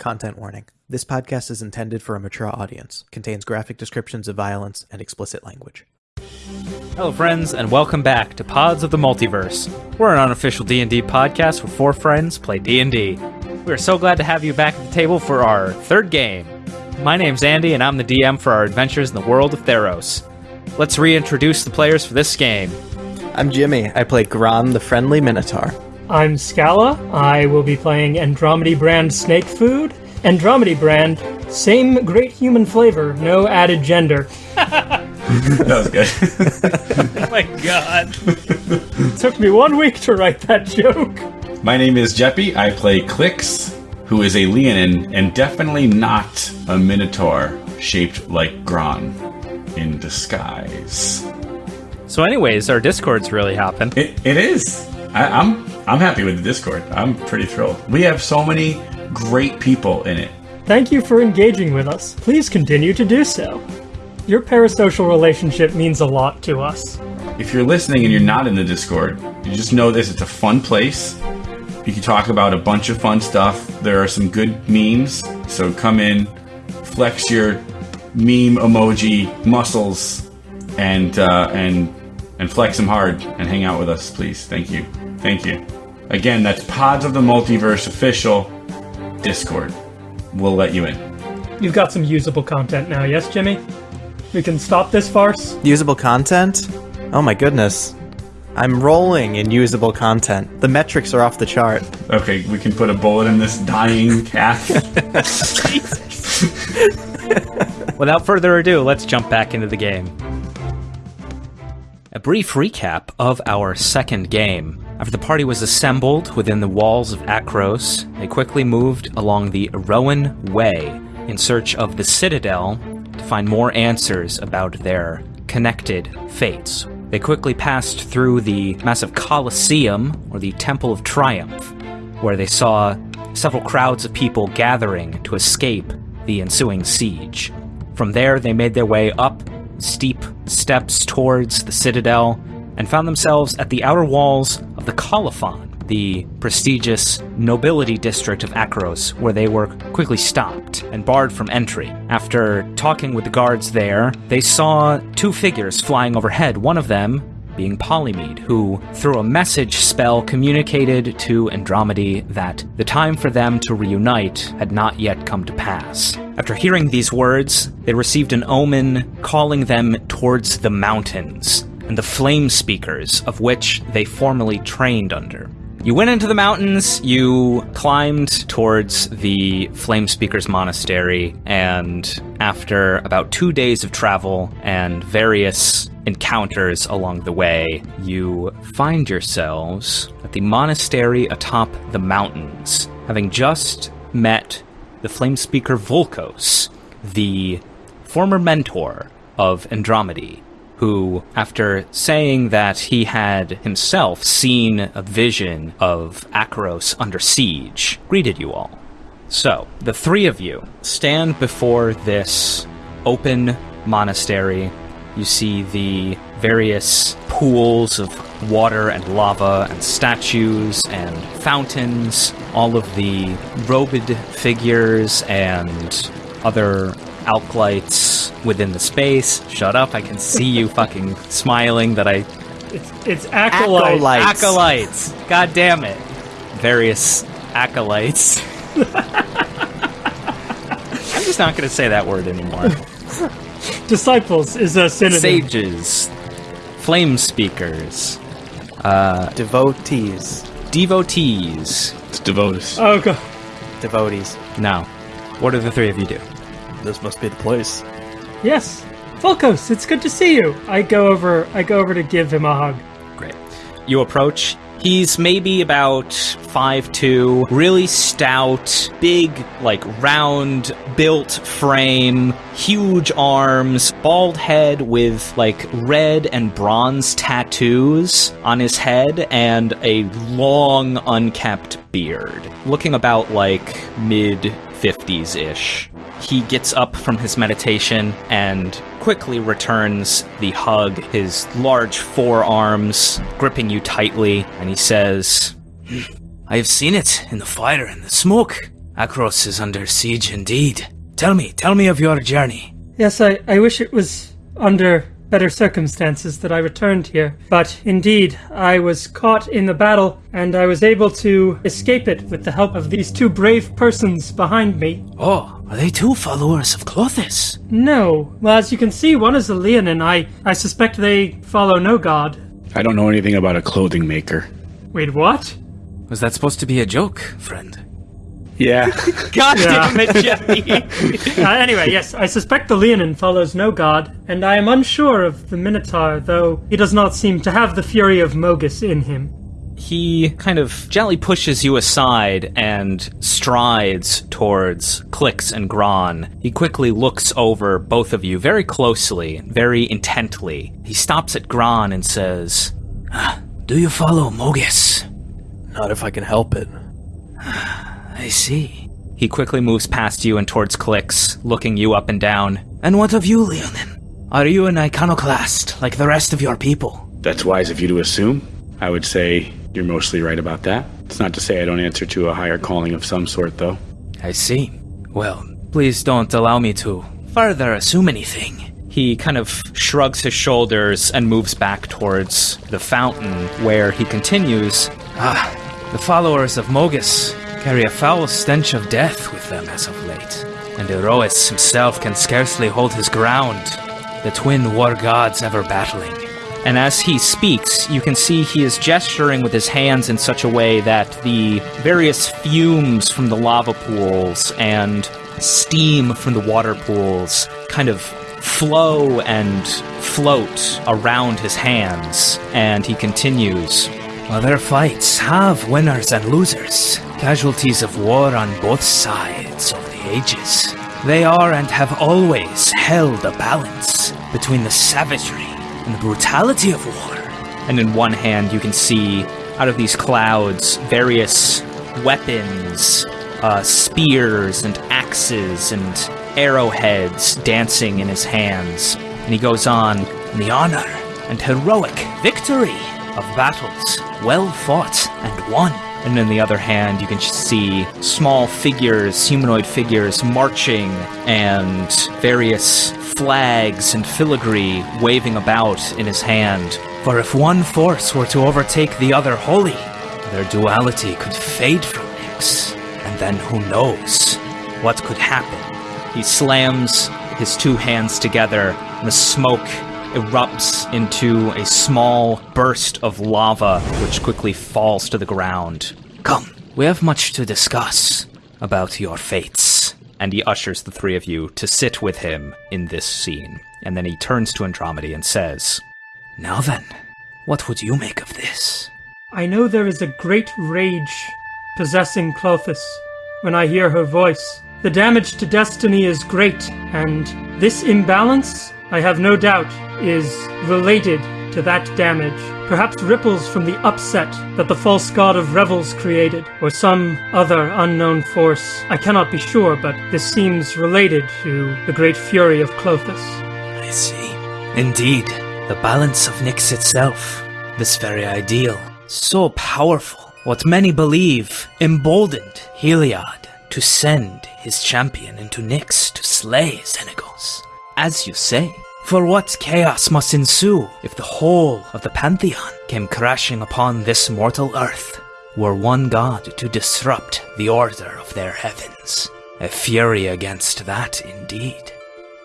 Content warning. This podcast is intended for a mature audience, contains graphic descriptions of violence and explicit language. Hello, friends, and welcome back to Pods of the Multiverse. We're an unofficial D&D podcast where four friends play D&D. We are so glad to have you back at the table for our third game. My name's Andy, and I'm the DM for our adventures in the world of Theros. Let's reintroduce the players for this game. I'm Jimmy. I play Gron, the friendly Minotaur. I'm Scala. I will be playing Andromedy brand snake food. Andromedy brand, same great human flavor, no added gender. that was good. oh my god. It Took me one week to write that joke. My name is Jeppy. I play Clix, who is a Leonin and definitely not a Minotaur shaped like Gron in disguise. So, anyways, our Discord's really hopping. It, it is. I, I'm I'm happy with the Discord. I'm pretty thrilled. We have so many great people in it. Thank you for engaging with us. Please continue to do so. Your parasocial relationship means a lot to us. If you're listening and you're not in the Discord, you just know this. It's a fun place. You can talk about a bunch of fun stuff. There are some good memes, so come in, flex your meme emoji muscles, and uh, and and flex them hard and hang out with us, please. Thank you. Thank you. Again, that's Pods of the Multiverse official Discord. We'll let you in. You've got some usable content now, yes, Jimmy? We can stop this farce? Usable content? Oh my goodness. I'm rolling in usable content. The metrics are off the chart. Okay, we can put a bullet in this dying cat. Without further ado, let's jump back into the game. A brief recap of our second game. After the party was assembled within the walls of Akros, they quickly moved along the Rowan Way in search of the Citadel to find more answers about their connected fates. They quickly passed through the massive Colosseum, or the Temple of Triumph, where they saw several crowds of people gathering to escape the ensuing siege. From there, they made their way up steep steps towards the Citadel and found themselves at the outer walls of the Colophon, the prestigious nobility district of Akros, where they were quickly stopped and barred from entry. After talking with the guards there, they saw two figures flying overhead, one of them being Polymede, who, through a message spell, communicated to Andromedy that the time for them to reunite had not yet come to pass. After hearing these words, they received an omen calling them towards the mountains and the flame speakers of which they formerly trained under. You went into the mountains, you climbed towards the Flame Speakers Monastery, and after about two days of travel and various encounters along the way, you find yourselves at the monastery atop the mountains, having just met the Flame Speaker Volkos, the former mentor of Andromedy who, after saying that he had himself seen a vision of Akros under siege, greeted you all. So, the three of you stand before this open monastery. You see the various pools of water and lava and statues and fountains, all of the robed figures and other alkalites within the space. Shut up, I can see you fucking smiling that I. It's, it's acolyte. Acolytes. Acolytes! God damn it. Various acolytes. I'm just not going to say that word anymore. Disciples is a synonym. Sages, flame speakers, uh, Devotees. devotees. It's Devotus. Oh god. Devotees. Now, what do the three of you do? This must be the place. Yes. Volkos, it's good to see you. I go over I go over to give him a hug. Great. You approach. He's maybe about five two, really stout, big, like round built frame, huge arms, bald head with like red and bronze tattoos on his head, and a long, unkept beard. Looking about like mid 50s ish. He gets up from his meditation and quickly returns the hug, his large forearms gripping you tightly, and he says, I have seen it in the fire and the smoke. Akros is under siege indeed. Tell me, tell me of your journey. Yes, I, I wish it was under better circumstances that I returned here. But indeed, I was caught in the battle, and I was able to escape it with the help of these two brave persons behind me. Oh, are they two followers of Klothys? No. Well, as you can see, one is a Leonin. I, I suspect they follow no god. I don't know anything about a clothing maker. Wait, what? Was that supposed to be a joke, friend? Yeah. God Yeah. damn it, Jeffy! Uh, anyway, yes, I suspect the Leonin follows no god, and I am unsure of the Minotaur, though he does not seem to have the fury of Mogis in him. he kind of gently pushes you aside and strides towards Clix and Gron. He quickly looks over both of you very closely, very intently. He stops at Gron and says, "Ah, Do you follow Mogis? Not if I can help it. I see. He quickly moves past you and towards Clix, looking you up and down. And what of you, Leonin? Are you an iconoclast like the rest of your people? That's wise of you to assume. I would say you're mostly right about that. It's not to say I don't answer to a higher calling of some sort, though. I see. Well, please don't allow me to further assume anything. He kind of shrugs his shoulders and moves back towards the fountain, where he continues Ah, the followers of Mogis carry a foul stench of death with them as of late, and Iroas himself can scarcely hold his ground, the twin war gods ever battling. And as he speaks, you can see he is gesturing with his hands in such a way that the various fumes from the lava pools and steam from the water pools kind of flow and float around his hands. And he continues Other fights have winners and losers, casualties of war on both sides of the ages. They are and have always held a balance between the savagery and the brutality of war. And in one hand, you can see out of these clouds various weapons, uh, spears and axes and arrowheads dancing in his hands. And he goes on, the honor and heroic victory of battles well fought and won. And in the other hand, you can see small figures, humanoid figures, marching and various flags and filigree waving about in his hand. For if one force were to overtake the other wholly, their duality could fade from Nyx. And then who knows what could happen? He slams his two hands together, and the smoke erupts into a small burst of lava, which quickly falls to the ground. Come, we have much to discuss about your fates. And he ushers the three of you to sit with him in this scene. And then he turns to Andromedy and says, Now then, what would you make of this? I know there is a great rage possessing Klothys when I hear her voice. The damage to destiny is great, and this imbalance, I have no doubt, is related to that damage. Perhaps ripples from the upset that the false god of revels created, or some other unknown force. I cannot be sure, but this seems related to the great fury of Klothys. I see. Indeed, the balance of Nyx itself, this very ideal, so powerful, what many believe emboldened Heliod to send his champion into Nyx to slay Xenagos. As you say, for what chaos must ensue if the whole of the Pantheon came crashing upon this mortal earth, were one god to disrupt the order of their heavens. A fury against that, indeed.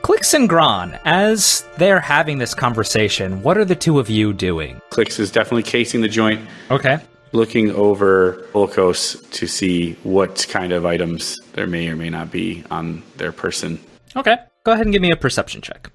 Clix and Gron, as they're having this conversation, what are the two of you doing? Clix is definitely casing the joint, Okay. Looking over Volkos to see what kind of items there may or may not be on their person. Okay. Go ahead and give me a perception check.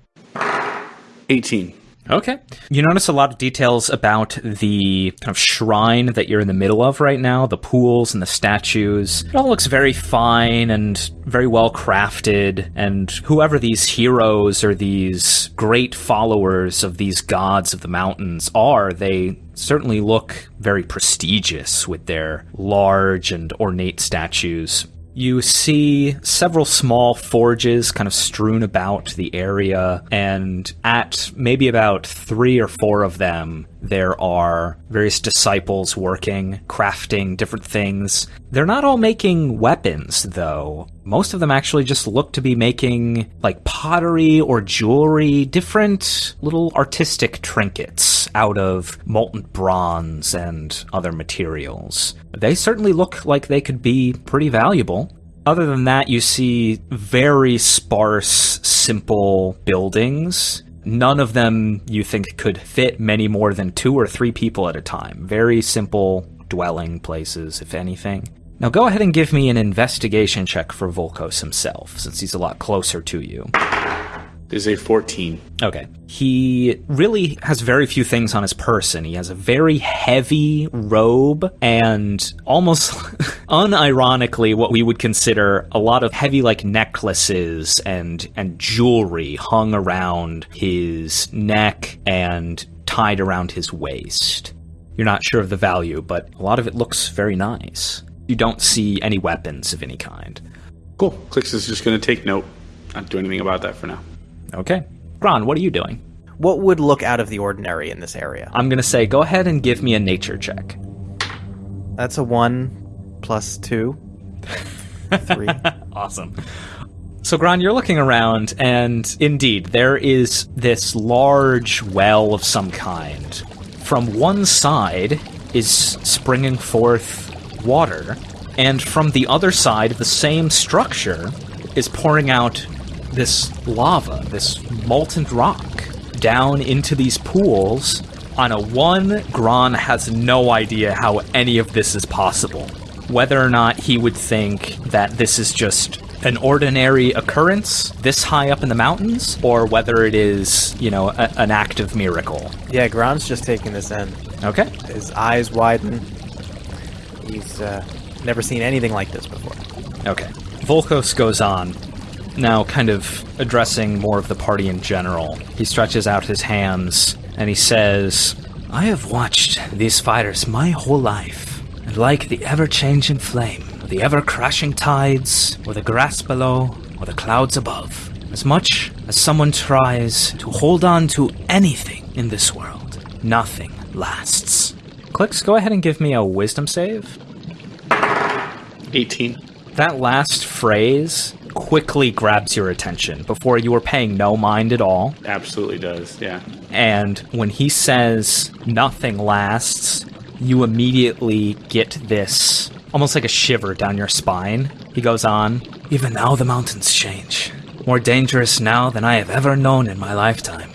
18. Okay. You notice a lot of details about the kind of shrine that you're in the middle of right now, the pools and the statues. It all looks very fine and very well crafted, and whoever these heroes or these great followers of these gods of the mountains are, they certainly look very prestigious with their large and ornate statues. You see several small forges kind of strewn about the area, and at maybe about three or four of them, There are various disciples working, crafting different things. They're not all making weapons, though. Most of them actually just look to be making like pottery or jewelry, different little artistic trinkets out of molten bronze and other materials. They certainly look like they could be pretty valuable. Other than that, you see very sparse, simple buildings None of them you think could fit many more than two or three people at a time. Very simple dwelling places, if anything. Now go ahead and give me an investigation check for Volkos himself, since he's a lot closer to you. Is a 14. Okay. He really has very few things on his person. He has a very heavy robe and almost unironically what we would consider a lot of heavy like necklaces and and jewelry hung around his neck and tied around his waist. You're not sure of the value, but a lot of it looks very nice. You don't see any weapons of any kind. Cool. Clix is just going to take note. Not do anything about that for now. Okay. Gron, what are you doing? What would look out of the ordinary in this area? I'm going to say go ahead and give me a nature check. That's a one plus two. Three. Awesome. So, Gron, you're looking around, and indeed, there is this large well of some kind. From one side is springing forth water, and from the other side of the same structure is pouring out this lava, this molten rock, down into these pools. On a one, Gron has no idea how any of this is possible. Whether or not he would think that this is just an ordinary occurrence this high up in the mountains, or whether it is, you know, a, an act of miracle. yeah, Gron's just taking this in. Okay. His eyes widen. He's uh, never seen anything like this before. Okay. Volkos goes on, now kind of addressing more of the party in general. He stretches out his hands and he says, I have watched these fighters my whole life, and like the ever changing flame, the ever crashing tides, or the grass below, or the clouds above, as much as someone tries to hold on to anything in this world, nothing lasts. Clix, go ahead and give me a wisdom save. 18. That last phrase quickly grabs your attention before you were paying no mind at all. Absolutely does. Yeah. And when he says nothing lasts, you immediately get this almost like a shiver down your spine. He goes on, Even now the mountains change. More dangerous now than I have ever known in my lifetime.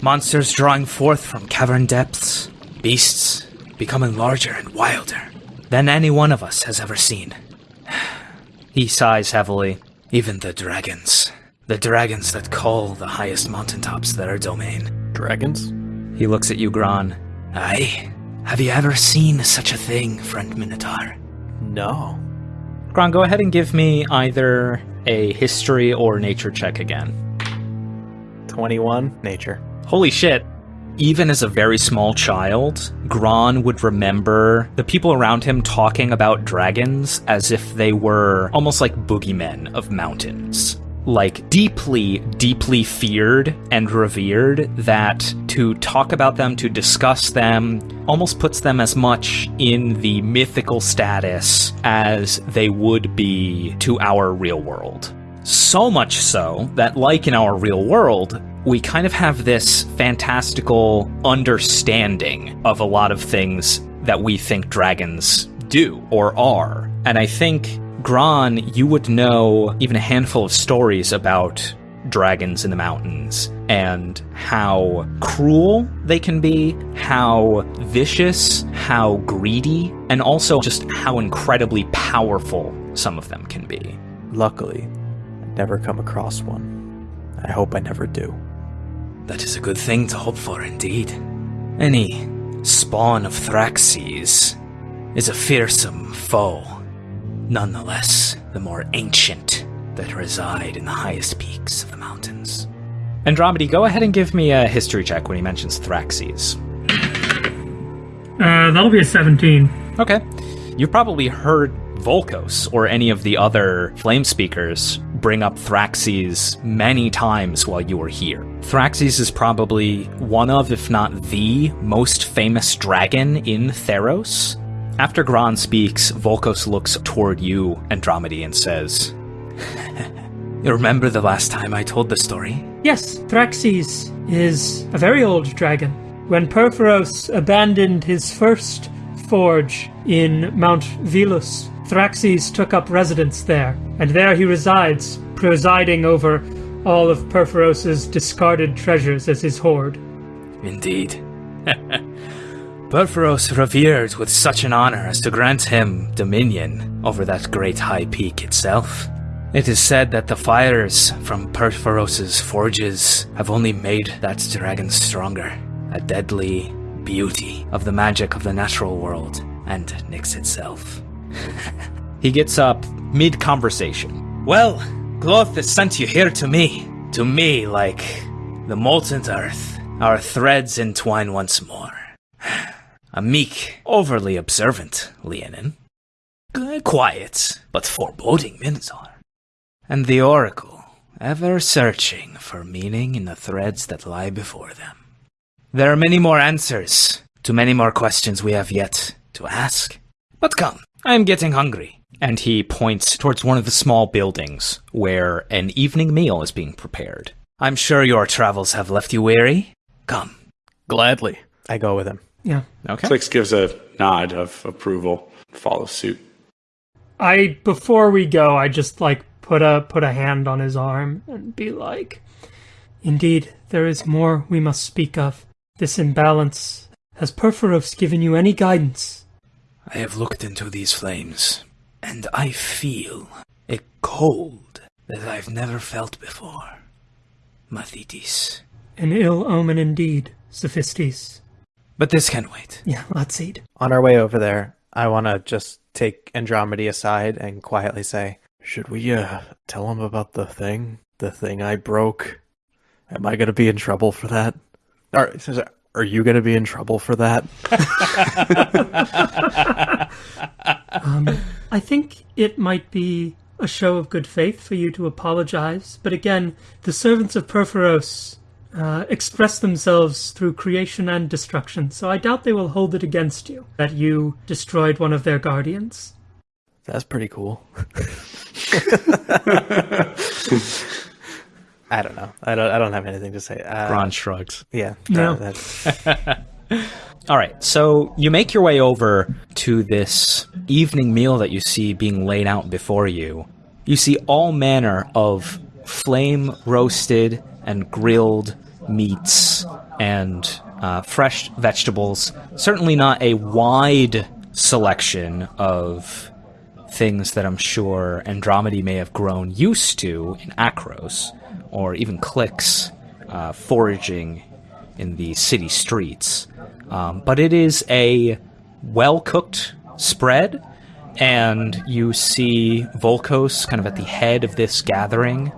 Monsters drawing forth from cavern depths, beasts becoming larger and wilder than any one of us has ever seen. He sighs heavily. Even the dragons. The dragons that call the highest mountaintops their domain. Dragons? He looks at you, Gron. Aye. Have you ever seen such a thing, friend Minotaur? No. Gron, go ahead and give me either a history or nature check again. 21. Nature. Holy shit. Even as a very small child, Gron would remember the people around him talking about dragons as if they were almost like boogeymen of mountains. Like deeply, deeply feared and revered, that to talk about them, to discuss them, almost puts them as much in the mythical status as they would be to our real world. So much so that, like in our real world, we kind of have this fantastical understanding of a lot of things that we think dragons do or are. And I think, Gron, you would know even a handful of stories about dragons in the mountains and how cruel they can be, how vicious, how greedy, and also just how incredibly powerful some of them can be. Luckily, I've never come across one. I hope I never do. That is a good thing to hope for indeed. Any spawn of Thraxes is a fearsome foe. Nonetheless, the more ancient that reside in the highest peaks of the mountains. Andromedy, go ahead and give me a history check when he mentions Thraxes. Uh, that'll be a 17. Okay. You've probably heard Volkos or any of the other flame speakers bring up Thraxes many times while you were here. Thraxes is probably one of, if not the, most famous dragon in Theros. After Gran speaks, Volkos looks toward you, Andromedy, and says, You remember the last time I told the story? Yes, Thraxes is a very old dragon. When Purphoros abandoned his first forge in Mount Velus, Thraxes took up residence there, and there he resides, presiding over all of Purphoros's discarded treasures as his hoard. Indeed. Purphoros revered with such an honor as to grant him dominion over that great high peak itself. It is said that the fires from Purphoros's forges have only made that dragon stronger, a deadly beauty of the magic of the natural world and Nyx itself. he gets up mid conversation. Well, Klothys sent you here to me. To me, like the molten earth. Our threads entwine once more. A meek, overly observant Leonin. G- Quiet, but foreboding Minotaur. And the Oracle, ever searching for meaning in the threads that lie before them. There are many more answers to many more questions we have yet to ask. But come, I am getting hungry. And he points towards one of the small buildings where an evening meal is being prepared. I'm sure your travels have left you weary. Come. Gladly. I go with him. Yeah. Okay. Clix gives a nod of approval, follows suit. I before we go, I just like put a put a hand on his arm and be like, "Indeed, there is more we must speak of. This imbalance. Has Purphoros given you any guidance?" I have looked into these flames, and I feel a cold that I've never felt before. Mathitis. An ill omen indeed, Sophistes. But this can wait. Yeah, let's eat. On our way over there, I want to just take Andromedy aside and quietly say, Should we uh, tell him about the thing? The thing I broke? Am I going to be in trouble for that? Or, are you going to be in trouble for that? Um, I think it might be a show of good faith for you to apologize, but again, the servants of Purphoros uh, express themselves through creation and destruction, so I doubt they will hold it against you that you destroyed one of their guardians. That's pretty cool. I don't know. I don't. I don't have anything to say. Uh, Ron shrugs. Yeah. No. that- that- All right, so you make your way over to this evening meal that you see being laid out before you. You see all manner of flame roasted and grilled meats and uh, fresh vegetables. Certainly not a wide selection of things that I'm sure Andromedy may have grown used to in Akros, or even Clix uh, foraging in the city streets. Um, but it is a well cooked spread, and you see Volkos kind of at the head of this gathering,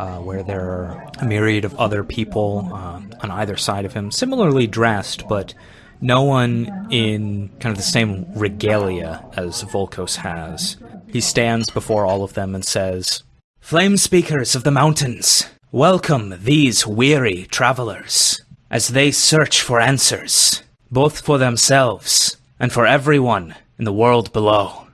uh, where there are a myriad of other people um, on either side of him, similarly dressed, but no one in kind of the same regalia as Volkos has. He stands before all of them and says, Flame speakers of the mountains, welcome these weary travelers as they search for answers, both for themselves and for everyone in the world below.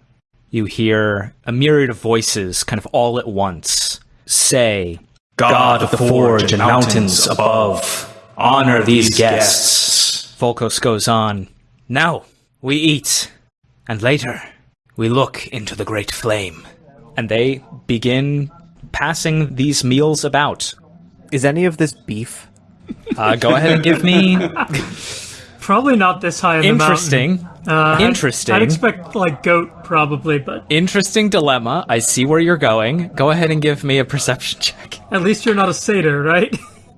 You hear a myriad of voices kind of all at once say, God of the forge and mountains above, honor these guests. Volkos goes on, Now we eat, and later we look into the great flame. And they begin passing these meals about. is any of this beef? Uh, go ahead and give me Probably not this high in the interesting, mountain. Uh, interesting, I'd expect like goat probably, but interesting dilemma. I see where you're going. Go ahead and give me a perception check. at least you're not a satyr, right?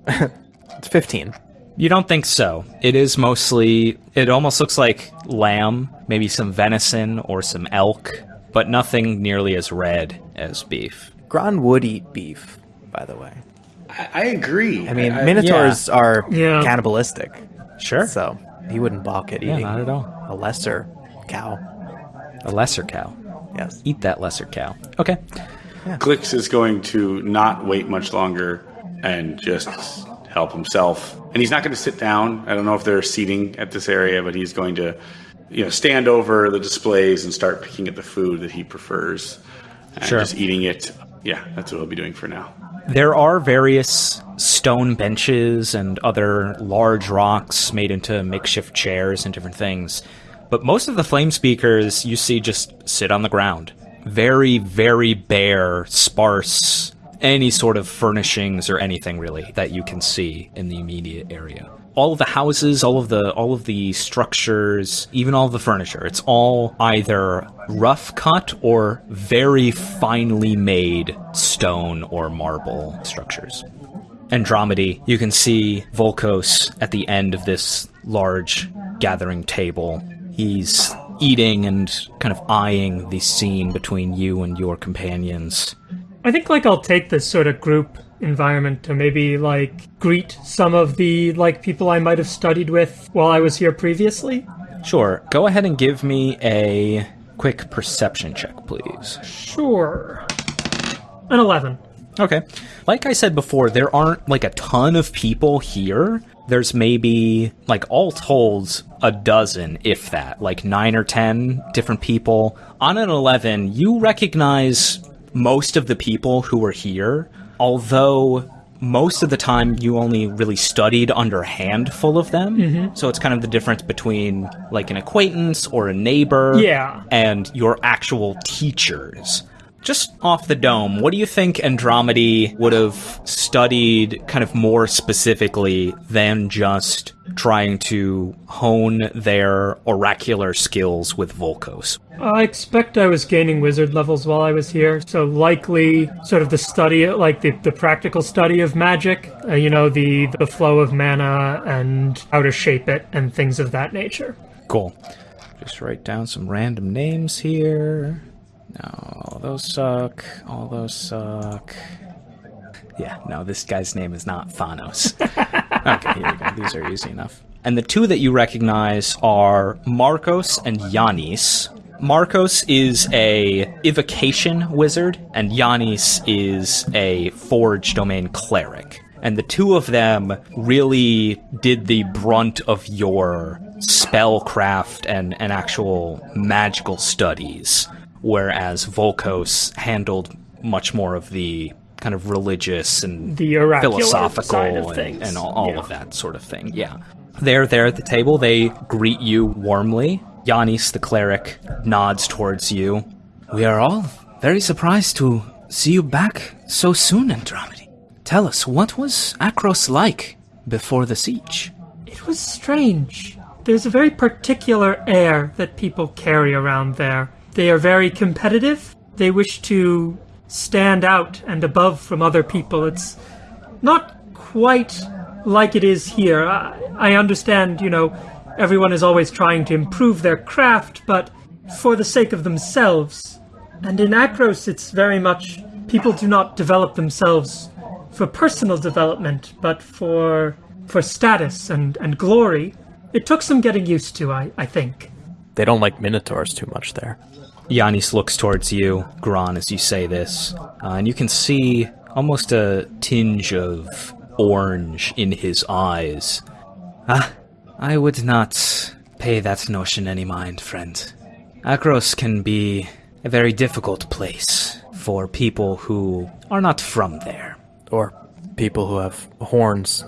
It's fifteen. You don't think so? It is mostly. It almost looks like lamb, maybe some venison or some elk, but nothing nearly as red as beef. Gron would eat beef, by the way. I, I agree. I mean, minotaurs are Yeah. cannibalistic, Sure. so he wouldn't balk at Yeah, eating not at all. A lesser cow. A lesser cow. Yes. Eat that lesser cow. Okay. Clix is going to not wait much longer and just help himself. And he's not going to sit down. I don't know if there's seating at this area, but he's going to, you know, stand over the displays and start picking at the food that he prefers and Sure. just eating it. Yeah, that's what he'll be doing for now. There are various stone benches and other large rocks made into makeshift chairs and different things. But most of the flame speakers you see just sit on the ground. Very, very bare, sparse, any sort of furnishings or anything really that you can see in the immediate area. All of the houses, all of the all of the structures, even all of the furniture, it's all either rough cut or very finely made stone or marble structures. Andromedy, you can see Volkos at the end of this large gathering table. He's eating and kind of eyeing the scene between you and your companions. I think like I'll take this sort of group environment to maybe like greet some of the like people I might have studied with while I was here previously. Sure, go ahead and give me a quick perception check, please. Sure. An 11. Okay. Like I said before, there aren't like a ton of people here. There's maybe, like, all told, a dozen, if that, like nine or ten different people. On an 11, you recognize most of the people who were here, although most of the time you only really studied under a handful of them. Mm-hmm. So it's kind of the difference between, like, an acquaintance or a neighbor Yeah. and your actual teachers. Just off the dome, what do you think Andromedy would have studied kind of more specifically than just trying to hone their oracular skills with Volkos? I expect I was gaining wizard levels while I was here, so likely sort of the study, like the, the practical study of magic, uh, you know, the, the flow of mana and how to shape it and things of that nature. Cool. Just write down some random names here. No, all those suck. All those suck. Yeah, no, this guy's name is not Thanos. okay, here we go. These are easy enough. And the two that you recognize are Marcos and Yanis. Marcos is a evocation wizard, and Yanis is a forge domain cleric. And the two of them really did the brunt of your spellcraft and, and actual magical studies, whereas Volkos handled much more of the kind of religious and The oracular philosophical side of and, things. and all, all Yeah. of that sort of thing. Yeah. They're there at the table. They greet you warmly. Yanis, the cleric, nods towards you. We are all very surprised to see you back so soon, Andromedy. Tell us, what was Akros like before the siege? It was strange. There's a very particular air that people carry around there. They are very competitive. They wish to stand out and above from other people. It's not quite like it is here. I, I understand, you know, everyone is always trying to improve their craft, but for the sake of themselves. And in Akros, it's very much people do not develop themselves for personal development, but for for status and, and glory. It took some getting used to, I, I think. They don't like minotaurs too much there. Yanis looks towards you, Gron, as you say this, uh, and you can see almost a tinge of orange in his eyes. Ah, I would not pay that notion any mind, friend. Akros can be a very difficult place for people who are not from there. Or people who have horns.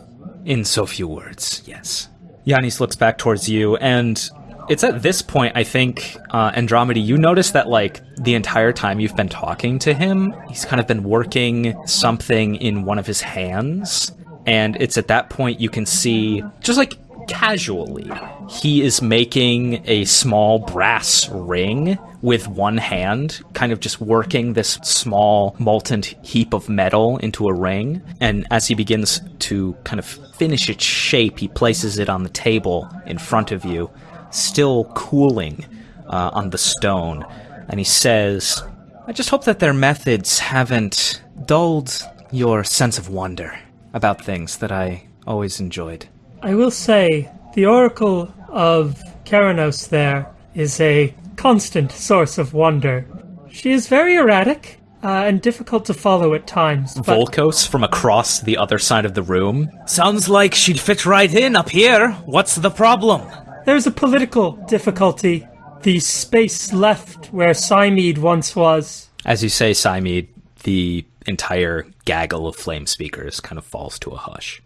In so few words, yes. Yanis looks back towards you, and it's at this point, I think, uh, Andromedy, you notice that, like, the entire time you've been talking to him, he's kind of been working something in one of his hands. And it's at that point you can see, just like casually, he is making a small brass ring with one hand, kind of just working this small molten heap of metal into a ring. And as he begins to kind of finish its shape, he places it on the table in front of you, still cooling uh, on the stone. And he says, I just hope that their methods haven't dulled your sense of wonder about things that I always enjoyed. I will say, the Oracle of Keranos there is a constant source of wonder. She is very erratic, uh, and difficult to follow at times. But Volkos from across the other side of the room. Sounds like she'd fit right in up here. What's the problem? There's a political difficulty. The space left where Cymede once was. As you say, Cymede, the entire gaggle of flame speakers kind of falls to a hush.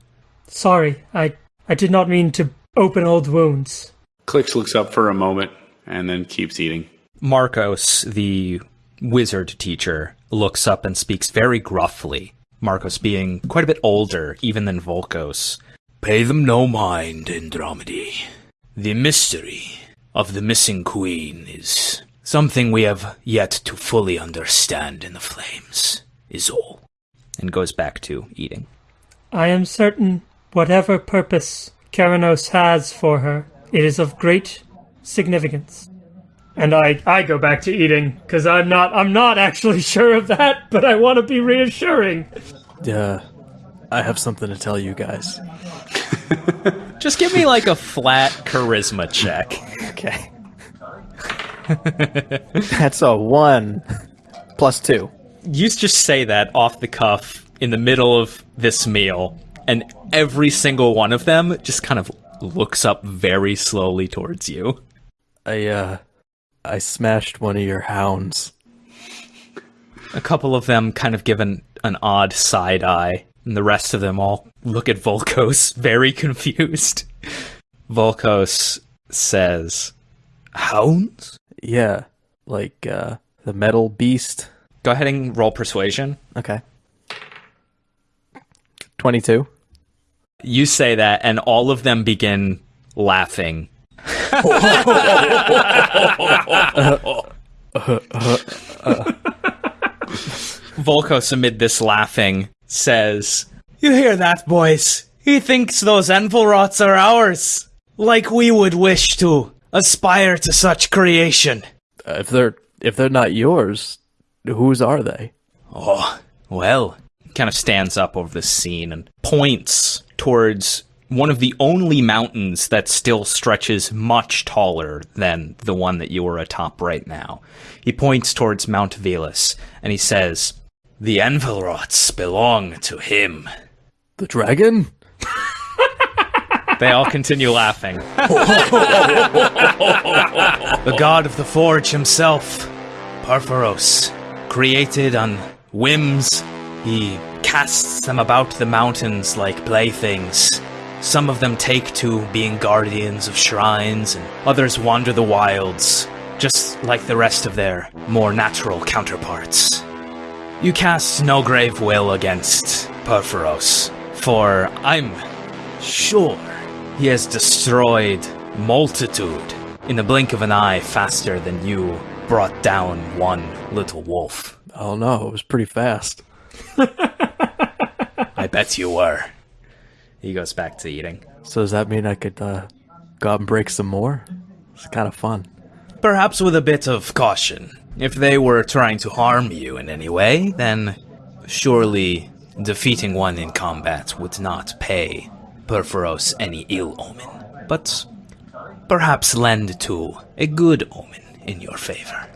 Sorry, I I did not mean to open old wounds. Clix looks up for a moment and then keeps eating. Marcos, the wizard teacher, looks up and speaks very gruffly. Marcos being quite a bit older, even than Volkos. Pay them no mind, Andromedy. The mystery of the missing queen is something we have yet to fully understand in the flames, is all. And goes back to eating. I am certain whatever purpose Keranos has for her, it is of great significance. And I, I go back to eating because I'm not I'm not actually sure of that, but I want to be reassuring. Uh, I have something to tell you guys. Just give me like a flat charisma check. Okay. That's a one plus two. You just say that off the cuff in the middle of this meal, and every single one of them just kind of looks up very slowly towards you. I uh, I smashed one of your hounds. A couple of them kind of give an, an odd side eye, and the rest of them all look at Volkos very confused. Volkos says, Hounds? Yeah, like uh, the metal beast. Go ahead and roll persuasion. Okay. Twenty-two. You say that, and all of them begin laughing. Volkos, amid this laughing, says, You hear that, boys? He thinks those Anvilwroughts are ours. Like we would wish to aspire to such creation. Uh, if they're if they're not yours, whose are they? Oh, well, kind of stands up over the scene and points towards one of the only mountains that still stretches much taller than the one that you are atop right now. He points towards Mount Velus and he says, The Anvilwroughts belong to him. The dragon? They all continue laughing. the god of the forge himself, Purphoros, created on whims, he casts them about the mountains like playthings. Some of them take to being guardians of shrines, and others wander the wilds, just like the rest of their more natural counterparts. You cast no grave will against Purphoros, for I'm sure he has destroyed multitude in the blink of an eye faster than you brought down one little wolf. Oh no, it was pretty fast. I bet you were. He goes back to eating. So does that mean I could uh, go out and break some more? It's kind of fun. Perhaps with a bit of caution. If they were trying to harm you in any way, then surely defeating one in combat would not pay Purphoros any ill omen, but perhaps lend to a good omen in your favor.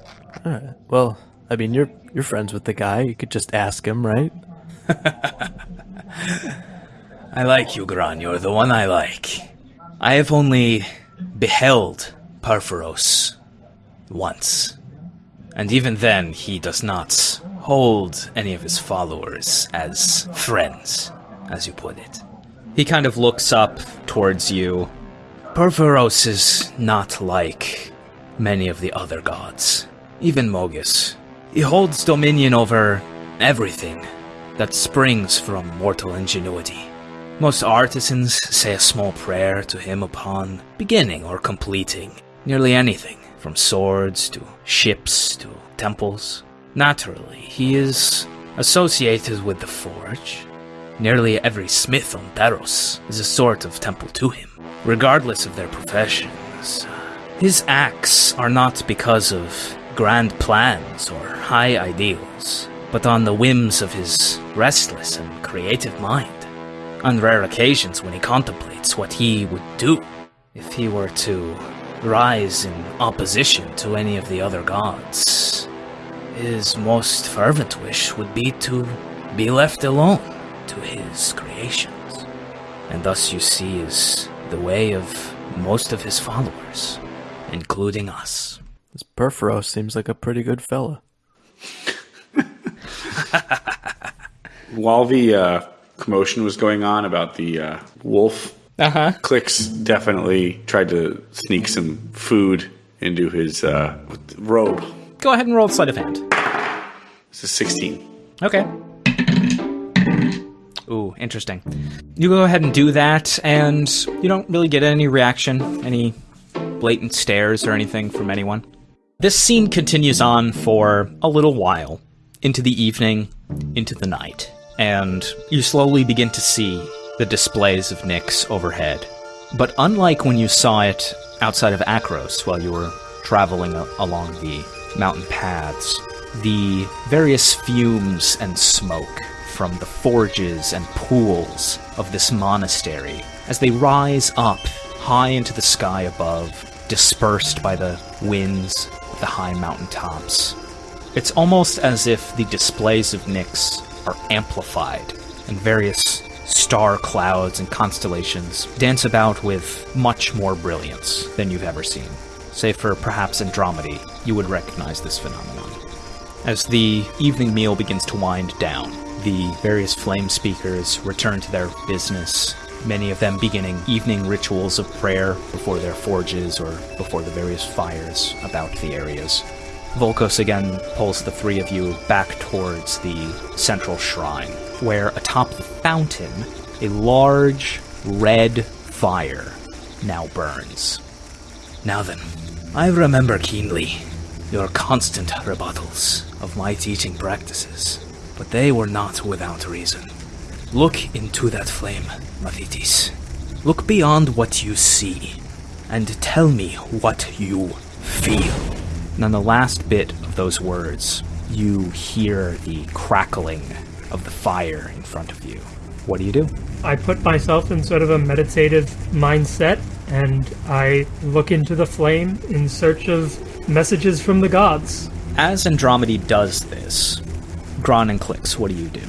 Right. Well, I mean, you're you're friends with the guy. You could just ask him, right? I like you, Gran. You're the one I like. I have only beheld Purphoros once. And even then, he does not hold any of his followers as friends, as you put it. He kind of looks up towards you. Purphoros is not like many of the other gods, even Mogis. He holds dominion over everything that springs from mortal ingenuity. Most artisans say a small prayer to him upon beginning or completing nearly anything, from swords to ships to temples. Naturally, he is associated with the forge. Nearly every smith on Theros is a sort of temple to him, regardless of their professions. His acts are not because of grand plans or high ideals, but on the whims of his restless and creative mind. On rare occasions when he contemplates what he would do if he were to rise in opposition to any of the other gods. His most fervent wish would be to be left alone to his creations. And thus you see is the way of most of his followers, including us. This Perforo seems like a pretty good fella. While the uh, commotion was going on about the uh, wolf, Uh huh. Clix definitely tried to sneak some food into his uh, robe. Go ahead and roll sleight of hand. This is 16. Okay. Ooh, interesting. You go ahead and do that, and you don't really get any reaction, any blatant stares or anything from anyone. This scene continues on for a little while, into the evening, into the night, and you slowly begin to see the displays of Nyx overhead. But unlike when you saw it outside of Akros while you were traveling along the mountain paths, the various fumes and smoke from the forges and pools of this monastery as they rise up high into the sky above, dispersed by the winds of the high mountain tops. It's almost as if the displays of Nyx are amplified, and various star clouds and constellations dance about with much more brilliance than you've ever seen. Save for perhaps Andromeda, you would recognize this phenomenon. As the evening meal begins to wind down, the various flame speakers return to their business, many of them beginning evening rituals of prayer before their forges or before the various fires about the areas. Volkos again pulls the three of you back towards the central shrine, where atop the fountain, a large red fire now burns. Now then, I remember keenly your constant rebuttals of my teaching practices, but they were not without reason. Look into that flame, Mephitis. Look beyond what you see, and tell me what you feel. And on the last bit of those words, you hear the crackling of the fire in front of you. What do you do? I put myself in sort of a meditative mindset and I look into the flame in search of messages from the gods. As Andromedy does this, Gron and Clix, what do you do?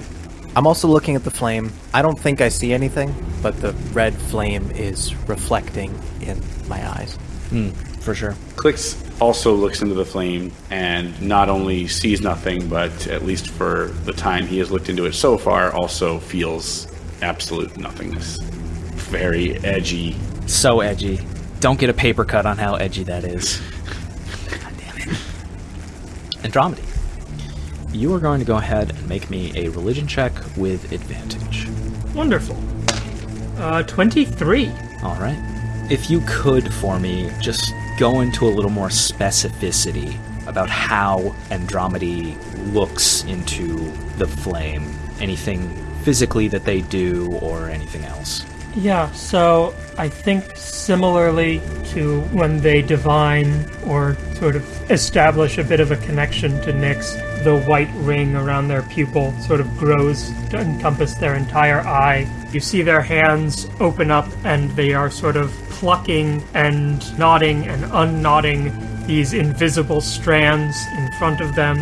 I'm also looking at the flame. I don't think I see anything, but the red flame is reflecting in my eyes. Hmm, for sure. Clix also looks into the flame and not only sees nothing, but at least for the time he has looked into it so far, also feels absolute nothingness. Very edgy. So edgy. Don't get a paper cut on how edgy that is. God damn it. Andromedy, you are going to go ahead and make me a religion check with advantage. Wonderful. Uh, 23. All right. If you could for me, just go into a little more specificity about how Andromedy looks into the flame. Anything physically that they do or anything else. Yeah, so I think similarly to when they divine or sort of establish a bit of a connection to Nyx, the white ring around their pupil sort of grows to encompass their entire eye. You see their hands open up and they are sort of plucking and knotting and unknotting these invisible strands in front of them.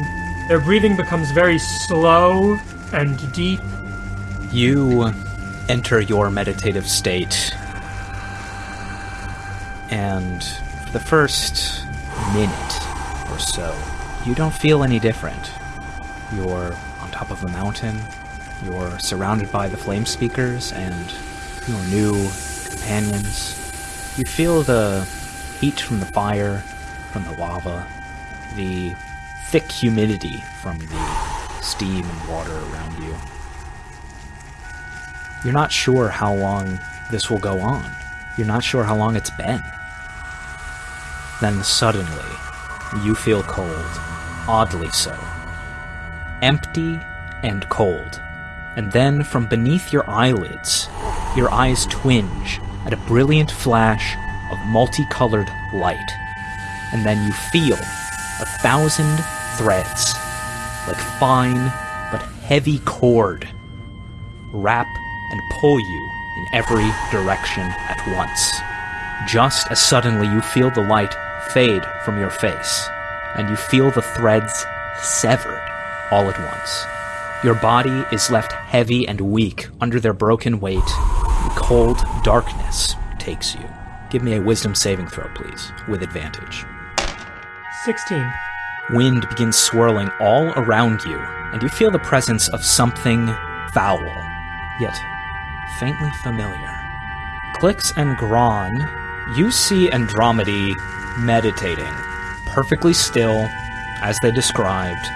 Their breathing becomes very slow and deep You enter your meditative state, and for the first minute or so, you don't feel any different. You're on top of a mountain, you're surrounded by the flame speakers and your new companions. You feel the heat from the fire, from the lava, the thick humidity from the steam and water around you. You're not sure how long this will go on. You're not sure how long it's been. Then suddenly, you feel cold. Oddly so. Empty and cold. And then from beneath your eyelids, your eyes twinge at a brilliant flash of multicolored light. And then you feel a thousand threads, like fine but heavy cord, wrap and pull you in every direction at once. Just as suddenly you feel the light fade from your face, and you feel the threads severed all at once. Your body is left heavy and weak under their broken weight, and cold darkness takes you. Give me a wisdom saving throw, please, with advantage. 16. Wind begins swirling all around you, and you feel the presence of something foul, yet faintly familiar. Clix and Gron, you see Andromedy meditating, perfectly still, as they described,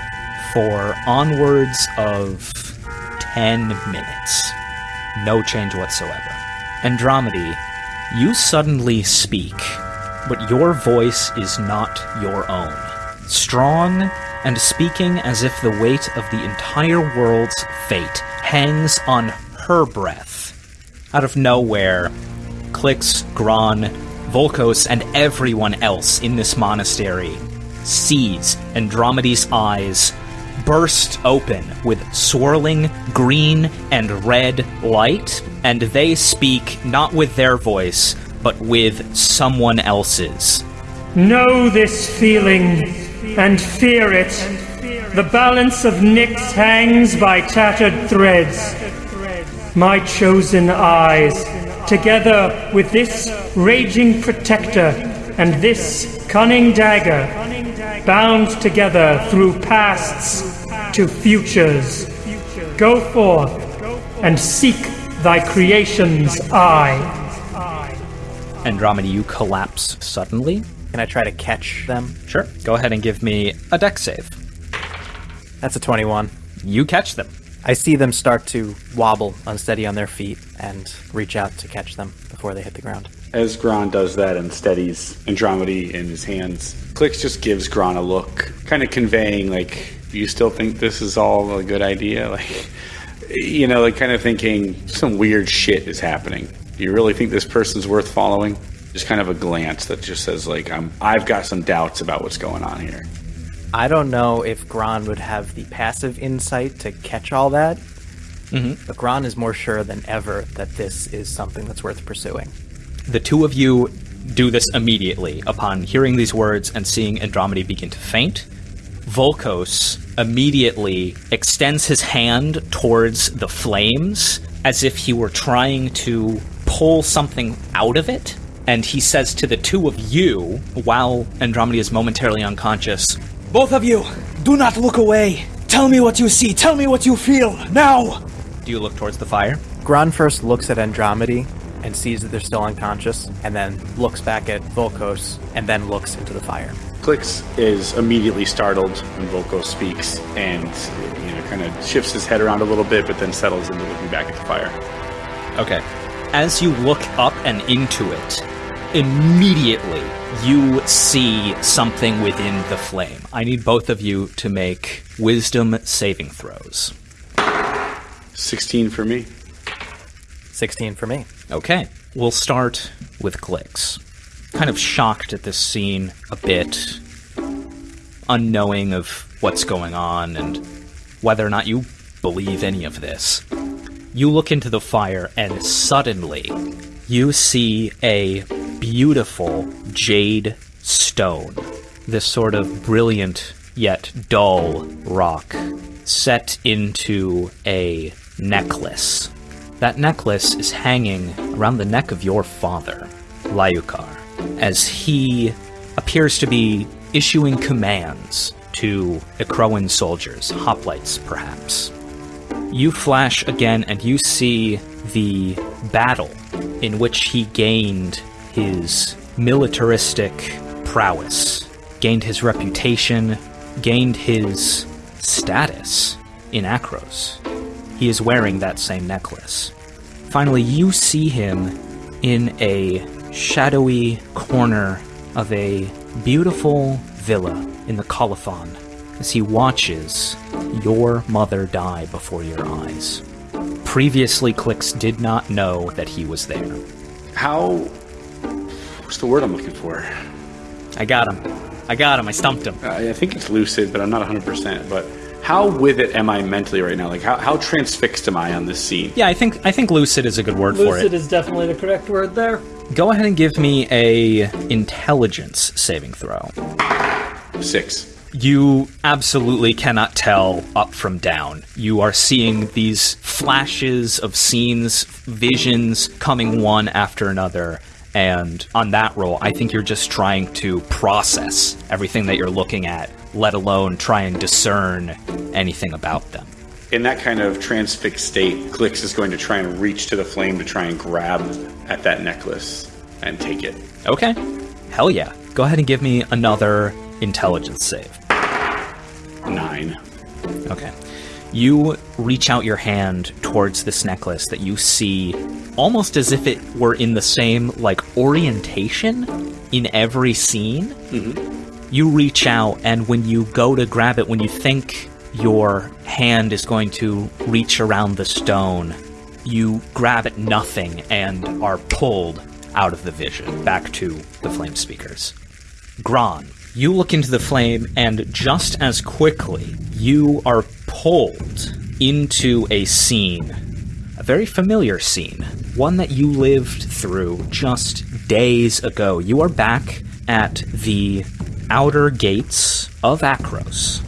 for onwards of 10 minutes. No change whatsoever. Andromedy, you suddenly speak, but your voice is not your own. Strong and speaking as if the weight of the entire world's fate hangs on her breath. Out of nowhere, Clix, Gron, Volkos, and everyone else in this monastery sees Andromeda's eyes burst open with swirling green and red light, and they speak not with their voice, but with someone else's. Know this feeling and fear it. The balance of Nyx hangs by tattered threads. My chosen eyes, together with this raging protector and this cunning dagger, bound together through pasts to futures. Go forth and seek thy creation's eye. Andromeda, you collapse suddenly. Can I try to catch them? Sure. Go ahead and give me a dex save. That's a 21. You catch them. I see them start to wobble unsteady on their feet and reach out to catch them before they hit the ground. As Gron does that and steadies Andromedy in his hands, Clix just gives Gron a look, kind of conveying, like, you still think this is all a good idea? Like, you know, like kind of thinking some weird shit is happening. Do you really think this person's worth following? Just kind of a glance that just says, like, I'm, I've got some doubts about what's going on here. I don't know if Gron would have the passive insight to catch all that, Mhm. but Gron is more sure than ever that this is something that's worth pursuing. The two of you do this immediately upon hearing these words and seeing Andromeda begin to faint. Volkos immediately extends his hand towards the flames as if he were trying to pull something out of it. And he says to the two of you, while Andromeda is momentarily unconscious, Both of you, do not look away. Tell me what you see. Tell me what you feel. Now! Do you look towards the fire? Gron first looks at Andromedy and sees that they're still unconscious, and then looks back at Volkos, and then looks into the fire. Clix is immediately startled when Volko speaks and, you know, kind of shifts his head around a little bit, but then settles into looking back at the fire. Okay. As you look up and into it, immediately you see something within the flame. I need both of you to make wisdom saving throws. 16 for me. 16 for me. Okay. We'll start with Clix. Kind of shocked at this scene a bit, unknowing of what's going on and whether or not you believe any of this. You look into the fire and suddenly you see a beautiful jade stone. This sort of brilliant yet dull rock set into a necklace. That necklace is hanging around the neck of your father, Lyukar, as he appears to be issuing commands to Akroan soldiers, hoplites perhaps. You flash again and you see the battle in which he gained his militaristic prowess, gained his reputation, gained his status in Akros. He is wearing that same necklace. Finally, you see him in a shadowy corner of a beautiful villa in the colophon as he watches your mother die before your eyes. Previously, Clix did not know that he was there. How. What's the word I'm looking for? I got him. I got him. I stumped him. I I think it's lucid, but I'm not 100%. But how with it am I mentally right now? Like, how, how transfixed am I on this scene? Yeah, I think I think lucid is a good word for it. Lucid it. is definitely the correct word there. Go ahead and give me a intelligence saving throw. Six. You absolutely cannot tell up from down. You are seeing these flashes of scenes, visions coming one after another. And on that roll, I think you're just trying to process everything that you're looking at, let alone try and discern anything about them. In that kind of transfixed state, Clix is going to try and reach to the flame to try and grab at that necklace and take it. Okay. Hell yeah. Go ahead and give me another intelligence save. Nine. Okay. You reach out your hand towards this necklace that you see almost as if it were in the same like orientation in every scene. Mm-hmm. You reach out and when you go to grab it when you think your hand is going to reach around the stone, you grab at nothing and are pulled out of the vision back to the flame speakers. Gron, you look into the flame, and just as quickly, you are pulled into a scene. A very familiar scene. One that you lived through just days ago. You are back at the outer gates of Akros,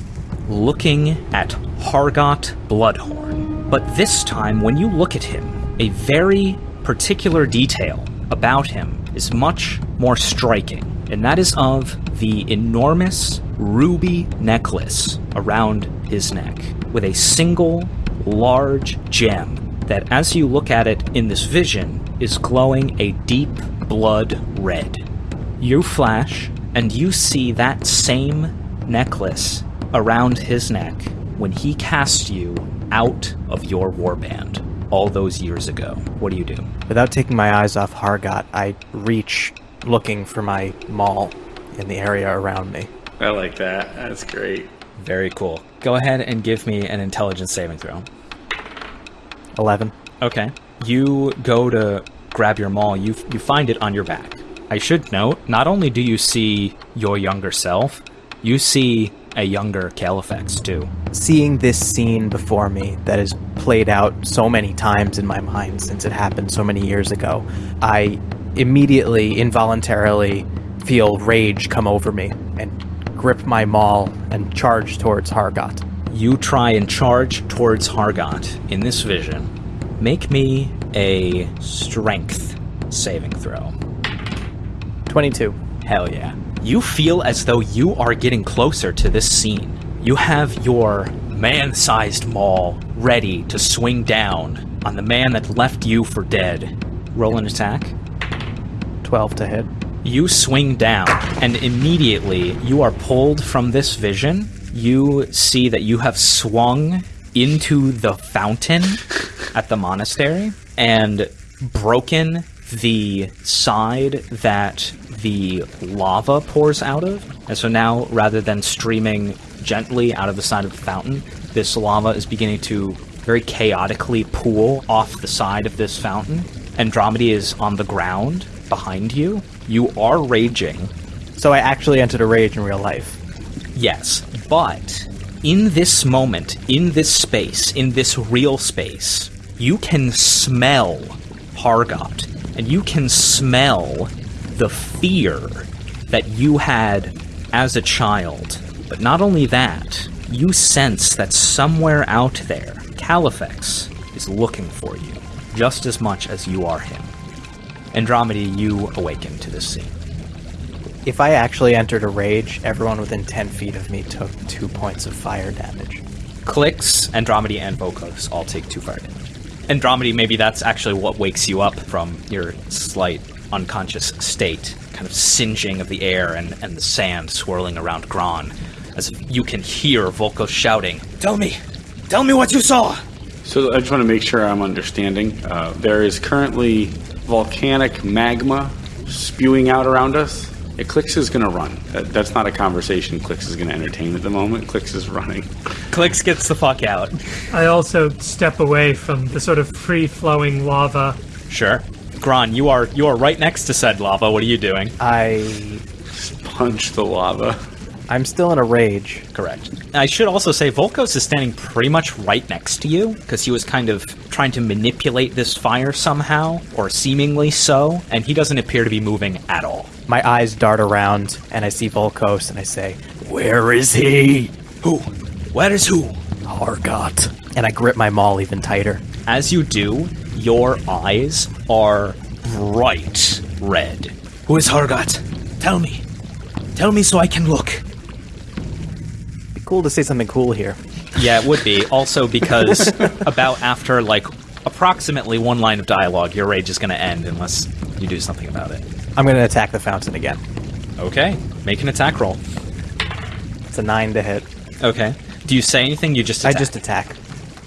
looking at Hargot Bloodhorn. But this time, when you look at him, a very particular detail about him is much more striking, and that is of the enormous ruby necklace around his neck, with a single large gem that, as you look at it in this vision, is glowing a deep blood red. You flash, and you see that same necklace around his neck when he cast you out of your warband all those years ago. What do you do? Without taking my eyes off Hargot, I reach looking for my maul in the area around me. I like that. That's great. Very cool. Go ahead and give me an intelligence saving throw. 11. Okay. You go to grab your maul, you you find it on your back. I should note, not only do you see your younger self, you see a younger Califex too. Seeing this scene before me that has played out so many times in my mind since it happened so many years ago, I immediately, involuntarily feel rage come over me and grip my maul and charge towards Hargot. You try and charge towards Hargot in this vision. Make me a strength saving throw. 22. Hell yeah. You feel as though you are getting closer to this scene. You have your man sized maul ready to swing down on the man that left you for dead. Roll an attack. 12 to hit. You swing down, and immediately you are pulled from this vision. You see that you have swung into the fountain at the monastery and broken the side that the lava pours out of. And so now, rather than streaming gently out of the side of the fountain, this lava is beginning to very chaotically pool off the side of this fountain. Andromedy is on the ground behind you. You are raging, So I actually entered a rage in real life. Yes, but in this moment, in this space, in this real space, you can smell Hargot, and you can smell the fear that you had as a child. But not only that, you sense that somewhere out there, Califex is looking for you, just as much as you are him. Andromeda, you awaken to this scene. If I actually entered a rage, everyone within 10 feet of me took two points of fire damage. Clix, Andromedy, and Volkos all take two fire damage. Andromedy, maybe that's actually what wakes you up from your slight unconscious state, kind of singeing of the air and, and the sand swirling around Gron, as if you can hear Volkos shouting, Tell me, tell me what you saw. So I just want to make sure I'm understanding. Uh, there is currently volcanic magma spewing out around us. Yeah, Clix is going to run. That, that's not a conversation Clix is going to entertain at the moment. Clix is running. Clix gets the fuck out. I also step away from the sort of free flowing lava. Sure. Gron, you are you are right next to said lava. What are you doing? I. Punch the lava. I'm still in a rage. Correct. I should also say Volkos is standing pretty much right next to you because he was kind of trying to manipulate this fire somehow, or seemingly so, and he doesn't appear to be moving at all. My eyes dart around, and I see Volkos, and I say, Where is he? Who? Where is who? Hargot. And I grip my maul even tighter. As you do, your eyes are bright red. Who is Hargot? Tell me. Tell me so I can look. Be cool to say something cool here. Yeah, it would be. Also because about after like approximately one line of dialogue, your rage is going to end unless you do something about it. I'm going to attack the fountain again. Okay, make an attack roll. It's a nine to hit. Okay. Do you say anything? You just I just attack.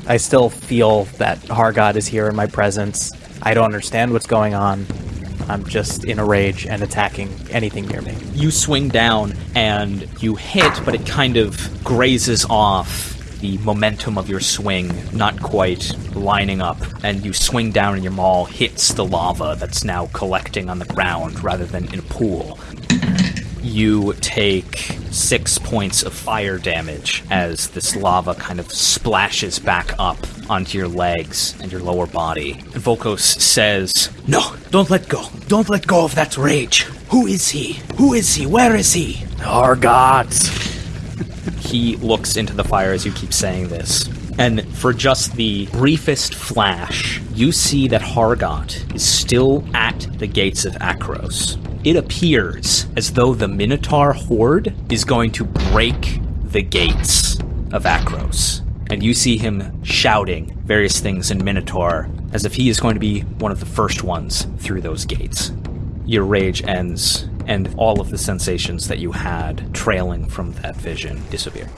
I still feel that Hargot is here in my presence. I don't understand what's going on. I'm just in a rage and attacking anything near me. you swing down and you hit, but it kind of grazes off the momentum of your swing, not quite lining up, and you swing down and your maul hits the lava that's now collecting on the ground rather than in a pool. You take six points of fire damage as this lava kind of splashes back up onto your legs and your lower body. And Volkos says, No, don't let go. Don't let go of that rage. Who is he? Who is he? Where is he? Hargot! He looks into the fire as you keep saying this. And for just the briefest flash, you see that Hargot is still at the gates of Akros. It appears as though the Minotaur horde is going to break the gates of Akros. And you see him shouting various things in Minotaur as if he is going to be one of the first ones through those gates your rage ends and all of the sensations that you had trailing from that vision disappear.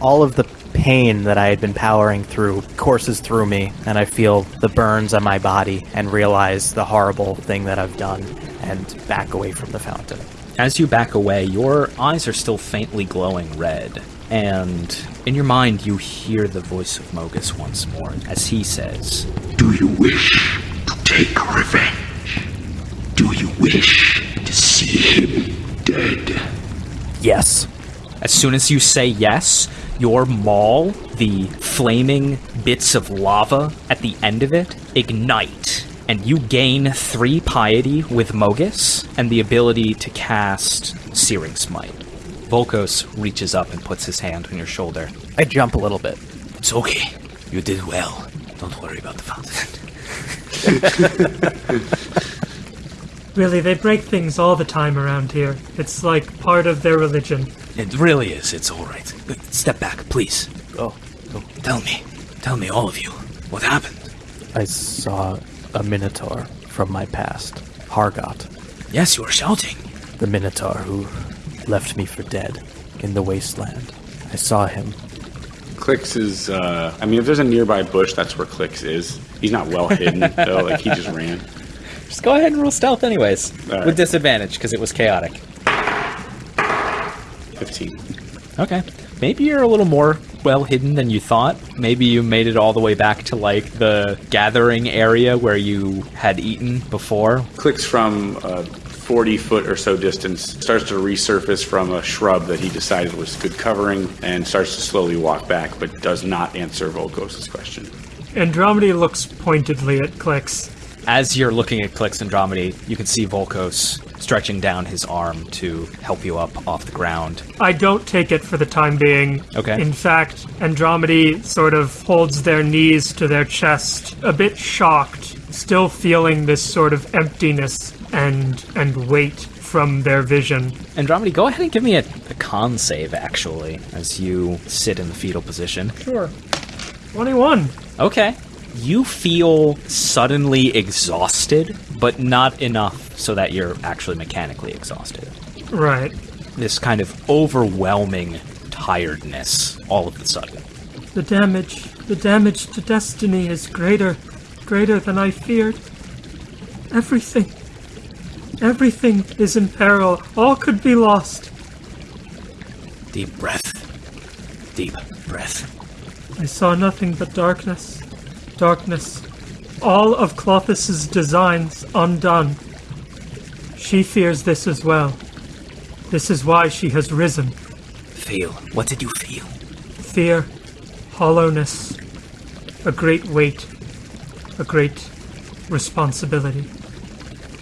All of the pain that I had been powering through courses through me, and I feel the burns on my body and realize the horrible thing that I've done and back away from the fountain. As you back away, your eyes are still faintly glowing red, and in your mind you hear the voice of Mogis once more as he says, Do you wish to take revenge? Do you wish to see him dead? Yes. As soon as you say yes, your maul, the flaming bits of lava at the end of it, ignite, and you gain three piety with Mogis and the ability to cast Searing Smite. Volkos reaches up and puts his hand on your shoulder. I jump a little bit. It's okay. You did well. Don't worry about the fountain. Really, they break things all the time around here. It's like part of their religion. It really is. It's all right. Step back, please. Oh, Tell me. Tell me, all of you. What happened? I saw a minotaur from my past. Hargot. Yes, you were shouting. The minotaur who left me for dead in the wasteland. I saw him. Clix is, uh, I mean, if there's a nearby bush, that's where Clix is. He's not well hidden, though. Like, he just ran. Just go ahead and roll stealth anyways, All right. with disadvantage because it was chaotic. 15. Okay. Maybe you're a little more well hidden than you thought. Maybe you made it all the way back to like the gathering area where you had eaten before. Clix from a 40 foot or so distance, starts to resurface from a shrub that he decided was good covering, and starts to slowly walk back, but does not answer Volkos' question. Andromedy looks pointedly at Clix. As you're looking at Clix Andromedy, you can see Volkos stretching down his arm to help you up off the ground. I don't take it for the time being. Okay. In fact, Andromedy sort of holds their knees to their chest, a bit shocked, still feeling this sort of emptiness and and weight from their vision. Andromedy, go ahead and give me a, a con save, actually, as you sit in the fetal position. Sure. 21. Okay. You feel suddenly exhausted, but not enough so that you're actually mechanically exhausted. Right. This kind of overwhelming tiredness all of a sudden. The damage, the damage to Destiny is greater, greater than I feared. Everything, everything is in peril. All could be lost. Deep breath. Deep breath. I saw nothing but darkness. Darkness. All of Klothys' designs undone. She fears this as well. This is why she has risen. Feel. What did you feel? Fear, hollowness, a great weight, a great responsibility.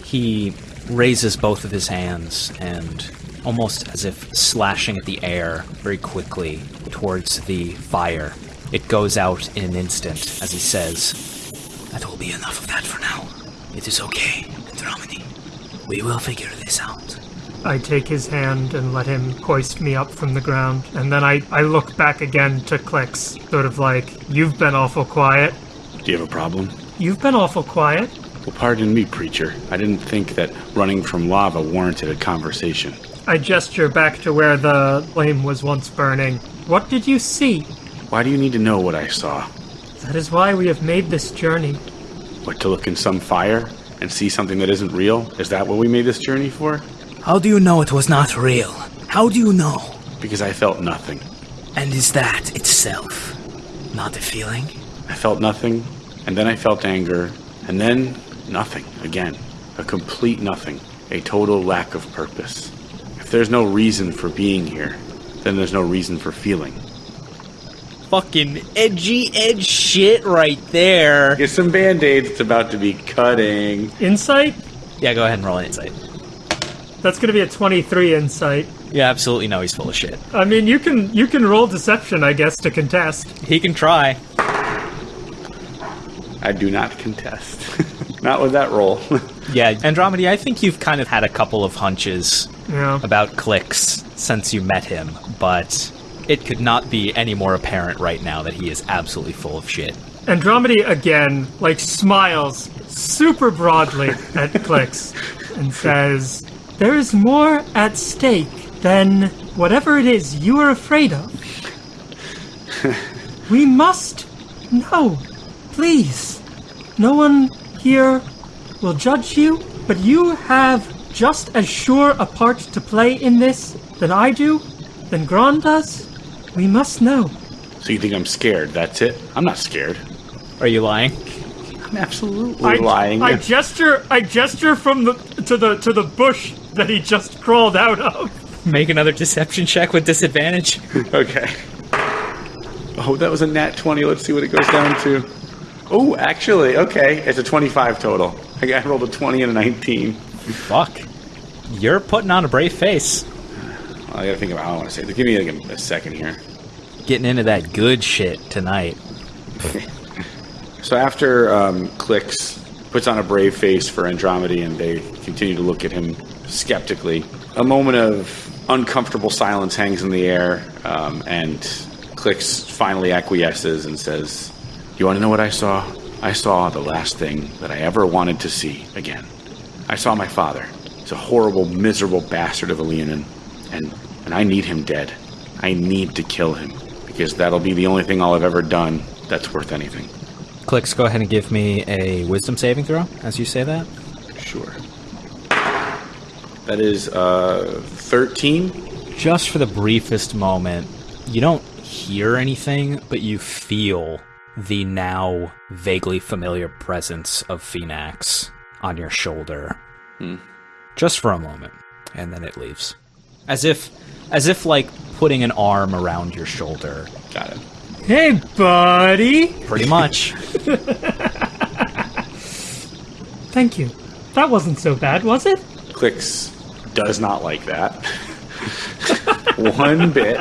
He raises both of his hands and almost as if slashing at the air very quickly towards the fire. It goes out in an instant as he says, That will be enough of that for now. It is okay, Andromedy. We will figure this out. I take his hand and let him hoist me up from the ground, and then I, I look back again to Clix, sort of like, You've been awful quiet. Do you have a problem? You've been awful quiet. Well, pardon me, preacher. I didn't think that running from lava warranted a conversation. I gesture back to where the flame was once burning. What did you see? Why do you need to know what I saw? That is why we have made this journey. What, to look in some fire and see something that isn't real? Is that what we made this journey for? How do you know it was not real? How do you know? Because I felt nothing. And is that itself not a feeling? I felt nothing, and then I felt anger, and then nothing again. A complete nothing. A total lack of purpose. If there's no reason for being here, then there's no reason for feeling. Fucking edgy edge shit right there. Get some band aids, it's about to be cutting. Insight? Yeah, go ahead and roll an insight. That's gonna be a 23 insight. Yeah, absolutely know he's full of shit. I mean, you can you can roll deception, I guess, to contest. He can try. I do not contest. not with that roll. Yeah, Andromedy, I think you've kind of had a couple of hunches Yeah. about Clix since you met him, but it could not be any more apparent right now that he is absolutely full of shit. Andromedy again, like smiles super broadly at Clix and says, There is more at stake than whatever it is you are afraid of. we must know. Please. No one here will judge you, but you have just as sure a part to play in this than I do, than Gron does. We must know. so you think I'm scared, that's it? I'm not scared. Are you lying? I'm absolutely I, lying. I gesture. I gesture from the to the to the bush that he just crawled out of. Make another deception check with disadvantage. Okay. Oh, that was a nat 20. Let's see what it goes down to. Oh, actually, okay. It's a 25 total. I got- I rolled a 20 and a 19. Fuck. You're putting on a brave face. I gotta think about how I want to say it. Give me like a, a second here. Getting into that good shit tonight. So after um, Clix puts on a brave face for Andromedy and they continue to look at him skeptically, a moment of uncomfortable silence hangs in the air, um, and Clix finally acquiesces and says, You want to know what I saw? I saw the last thing that I ever wanted to see again. I saw my father. He's a horrible, miserable bastard of a Leonin, and, and I need him dead. I need to kill him, because that'll be the only thing I'll have ever done that's worth anything. Clix, go ahead and give me a wisdom saving throw as you say that. Sure. That is uh, 13. Just for the briefest moment, you don't hear anything, but you feel the now vaguely familiar presence of Phenax on your shoulder. Just for a moment, and then it leaves. As if as if like putting an arm around your shoulder. Got it. Hey, buddy. Pretty much. Thank you. That wasn't so bad, was it? Clix does not like that. One bit.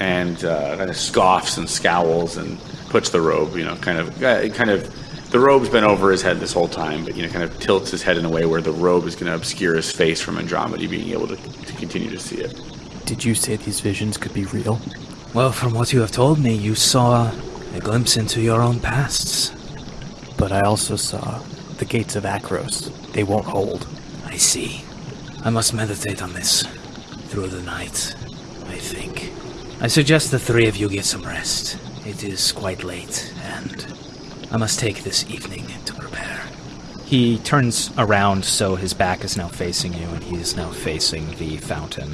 and uh, kind of scoffs and scowls and puts the robe, you know, kind of, uh, kind of, the robe's been over his head this whole time, but, you know, kind of tilts his head in a way where the robe is going to obscure his face from Andromeda being able to, to continue to see it. Did you say these visions could be real? Well, from what you have told me, you saw a glimpse into your own pasts. But I also saw the gates of Akros. They won't hold. I see. I must meditate on this through the night, I think. I suggest the three of you get some rest. It is quite late, and I must take this evening to prepare. He turns around so his back is now facing you and he is now facing the fountain.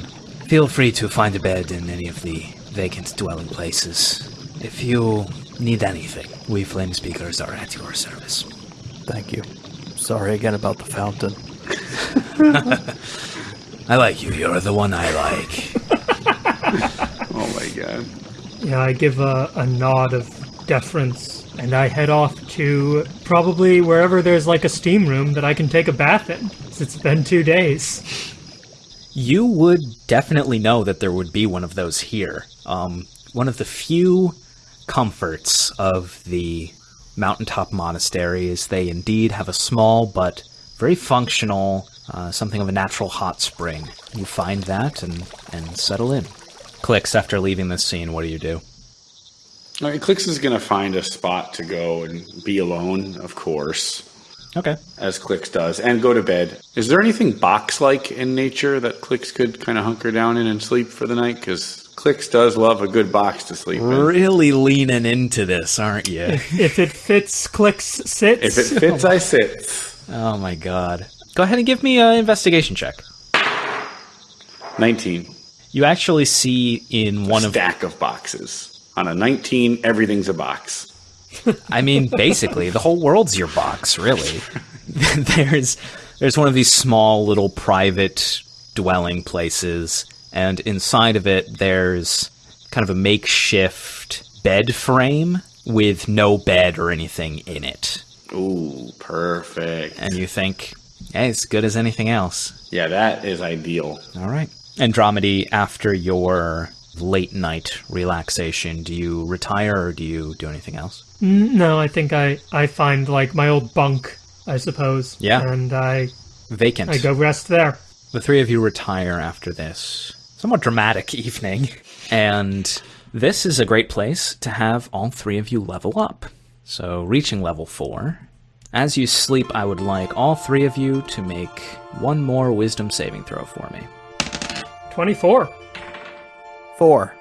Feel free to find a bed in any of the vacant dwelling places. If you need anything, we flame speakers are at your service. Thank you. Sorry again about the fountain. I like you. You're the one I like. Oh my god. Yeah, I give a, a nod of deference and I head off to probably wherever there's like a steam room that I can take a bath in. It's been two days. You would definitely know that there would be one of those here. Um, one of the few comforts of the mountaintop monastery is they indeed have a small but very functional, uh, something of a natural hot spring. You find that and, and settle in. Clicks after leaving this scene, what do you do? All right, Clix is going to find a spot to go and be alone, of course, Okay. as Clix does, and go to bed. Is there anything box like in nature that Clix could kind of hunker down in and sleep for the night? Because Clix does love a good box to sleep in. Really leaning into this, aren't you? If it fits, Clix, sits. If it fits, I sit. oh my god. Go ahead and give me an investigation check. 19. You actually see in one of stack of boxes. On a 19, everything's a box. I mean, basically, the whole world's your box, really. there's there's one of these small little private dwelling places, and inside of it there's kind of a makeshift bed frame with no bed or anything in it. Ooh, perfect. And you think, hey, it's good as anything else. Yeah, that is ideal. All right. Andromedy, after your late night relaxation, do you retire or do you do anything else? Mm, No, I think I, I find like my old bunk, I suppose. Yeah. And I, Vacant. I go rest there. The three of you retire after this somewhat dramatic evening, and this is a great place to have all three of you level up. So, reaching level four. As you sleep, I would like all three of you to make one more wisdom saving throw for me. 24. Four.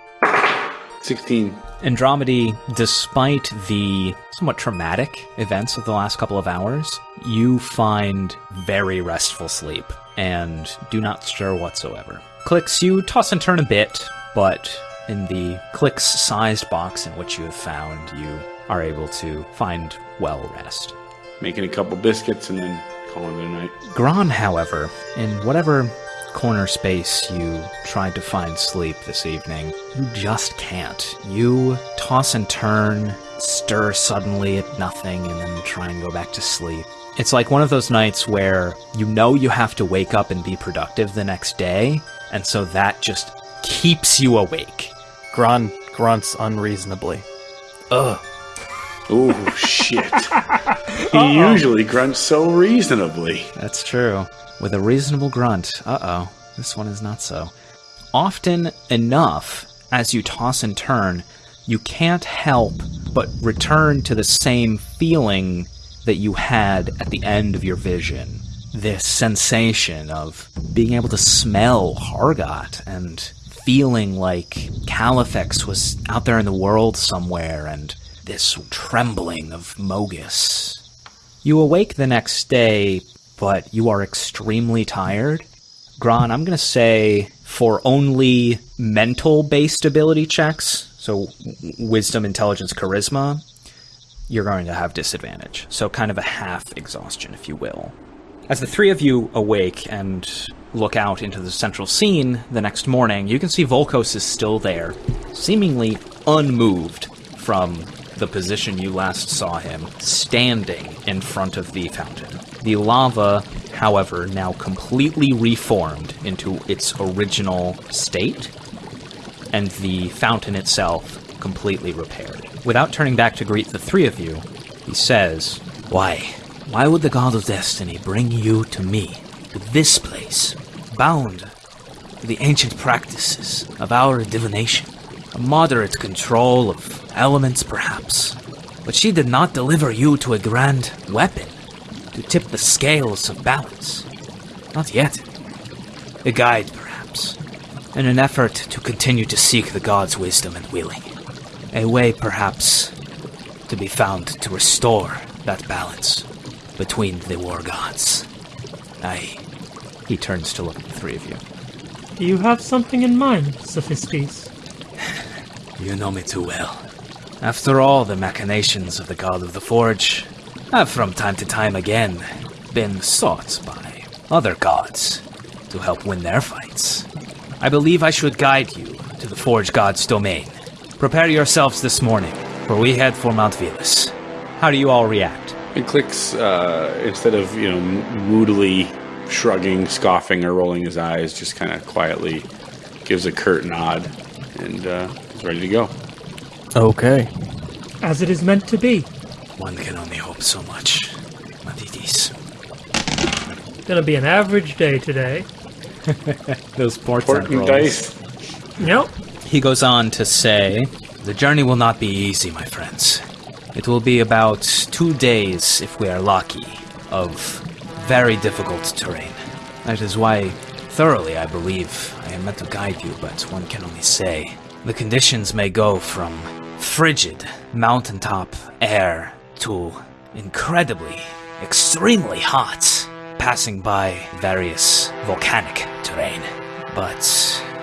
16. Andromedy, despite the somewhat traumatic events of the last couple of hours, you find very restful sleep and do not stir whatsoever. Clix, you toss and turn a bit, but in the Clix sized box in which you have found, you are able to find well rest. Making a couple biscuits and then calling it a night. Gron, however, in whatever corner space you tried to find sleep this evening, you just can't. You toss and turn, stir suddenly at nothing, and then try and go back to sleep. It's like one of those nights where you know you have to wake up and be productive the next day, and so that just keeps you awake. Gron grunts unreasonably. Ugh. Ooh, shit. he usually grunts so reasonably. That's true. With a reasonable grunt. Uh oh. This one is not so. Often enough, as you toss and turn, you can't help but return to the same feeling that you had at the end of your vision. This sensation of being able to smell Hargot and feeling like Califex was out there in the world somewhere and this trembling of Mogis. You awake the next day, but you are extremely tired. Gron, I'm going to say for only mental based ability checks, so wisdom, intelligence, charisma, you're going to have disadvantage. So kind of a half exhaustion, if you will. As the three of you awake and look out into the central scene the next morning, you can see Volkos is still there, seemingly unmoved from the position you last saw him, standing in front of the fountain. The lava, however, now completely reformed into its original state, and the fountain itself completely repaired. Without turning back to greet the three of you, he says, Why? Why would the god of destiny bring you to me, to this place, bound to the ancient practices of our divination? A moderate control of elements, perhaps. But she did not deliver you to a grand weapon to tip the scales of balance. Not yet. A guide, perhaps. In an effort to continue to seek the god's wisdom and willing. A way, perhaps, to be found to restore that balance between the war gods. I. he turns to look at the three of you. Do you have something in mind, Sophistes? You know me too well. After all the machinations of the God of the Forge, have from time to time again been sought by other gods to help win their fights. I believe I should guide you to the Forge God's domain. Prepare yourselves this morning, for we head for Mount Velis. How do you all react? It clicks, uh, instead of, you know, moodily shrugging, scoffing, or rolling his eyes, just kind of quietly gives a curt nod and uh, is ready to go. Okay. As it is meant to be. One can only hope so much. But. Gonna be an average day today. Those port Important dice. Yep. He goes on to say, The journey will not be easy, my friends. It will be about two days, if we are lucky, of very difficult terrain. That is why, thoroughly, I believe I am meant to guide you, but one can only say. The conditions may go from frigid mountaintop air to incredibly, extremely hot, passing by various volcanic terrain. But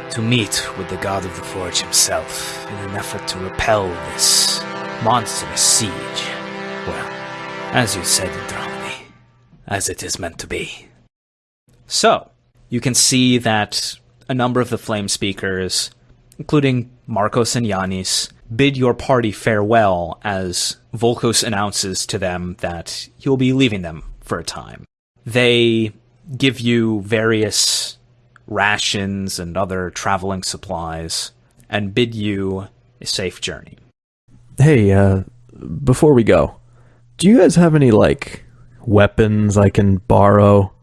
to meet with the god of the forge himself in an effort to repel this monstrous siege, well, as you said, Andromedy, as it is meant to be. So, you can see that a number of the Flame Speakers, including Marcos and Yanis, bid your party farewell as Volkos announces to them that he'll be leaving them for a time. They give you various rations and other traveling supplies and bid you a safe journey. Hey, uh, before we go, do you guys have any, like, weapons I can borrow?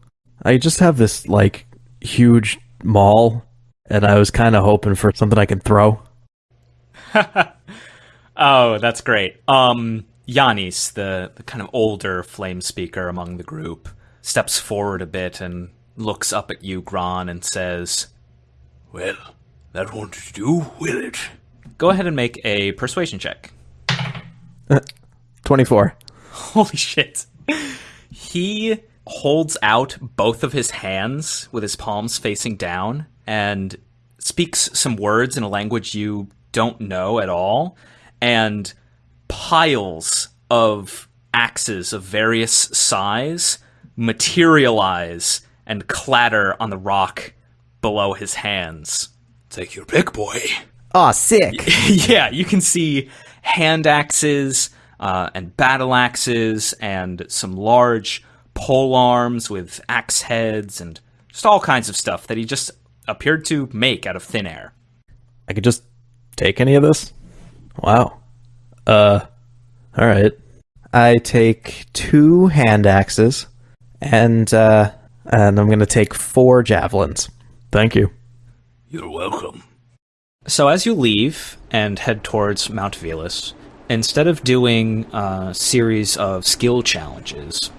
I just have this, like, huge maul, and I was kind of hoping for something I can throw. Oh, that's great. Um, Yanis, the, the kind of older flame speaker among the group, steps forward a bit and looks up at you, Gron, and says, Well, that won't do, will it? Go ahead and make a persuasion check. 24. Holy shit. He holds out both of his hands with his palms facing down and speaks some words in a language you don't know at all and piles of axes of various size materialize and clatter on the rock below his hands. Take your pick, boy. Aw, sick! yeah, you can see hand axes uh, and battle axes and some large pole arms with axe heads and just all kinds of stuff that he just appeared to make out of thin air. I could just take any of this? Wow. Uh, alright. I take two hand axes, and, uh, and I'm gonna take four javelins. Thank you. You're welcome. So as you leave and head towards Mount Velus, instead of doing a series of skill challenges,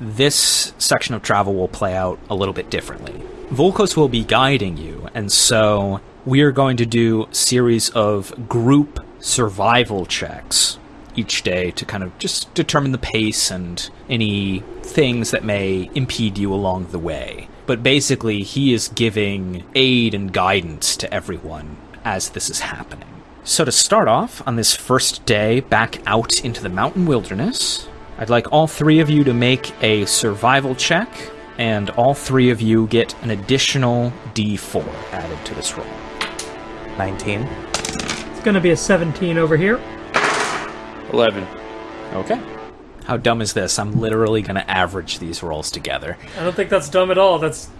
this section of travel will play out a little bit differently. Volkos will be guiding you, and so we are going to do a series of group survival checks each day to kind of just determine the pace and any things that may impede you along the way. But basically, he is giving aid and guidance to everyone as this is happening. So, to start off on this first day back out into the mountain wilderness, I'd like all three of you to make a survival check, and all three of you get an additional d4 added to this roll. 19. It's gonna be a 17 over here. 11. Okay. How dumb is this? I'm literally going to average these rolls together. I don't think that's dumb at all. That's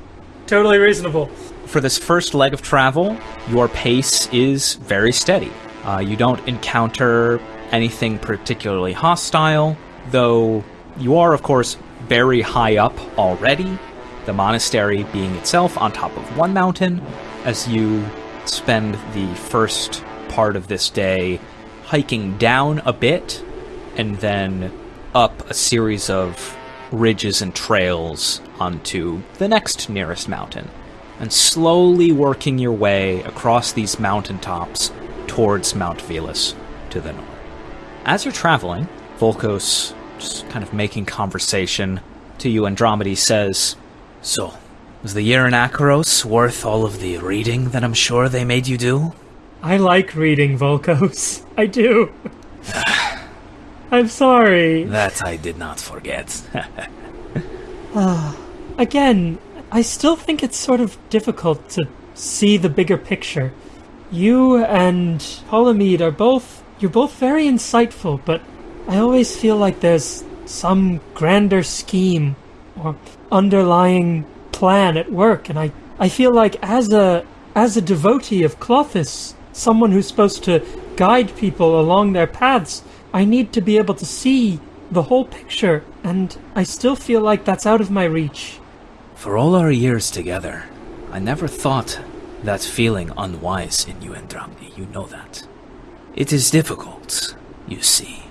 totally reasonable. For this first leg of travel, your pace is very steady. Uh, you don't encounter anything particularly hostile, though you are, of course, very high up already, the monastery being itself on top of one mountain, as you spend the first part of this day hiking down a bit and then up a series of ridges and trails onto the next nearest mountain, and slowly working your way across these mountaintops towards Mount Velus to the north. As you're traveling, Volkos, just kind of making conversation to you, Andromedy says, So, was the year in Akros worth all of the reading that I'm sure they made you do? I like reading Volkos. I do. I'm sorry. That I did not forget. Ah, again, I still think it's sort of difficult to see the bigger picture. You and Polymede are both you're both very insightful, but I always feel like there's some grander scheme or underlying plan at work, and I, I feel like as a as a devotee of Klothys, someone who's supposed to guide people along their paths, I need to be able to see the whole picture, and I still feel like that's out of my reach. For all our years together, I never thought that feeling unwise in you, Andromedy. You know that. It is difficult, you see.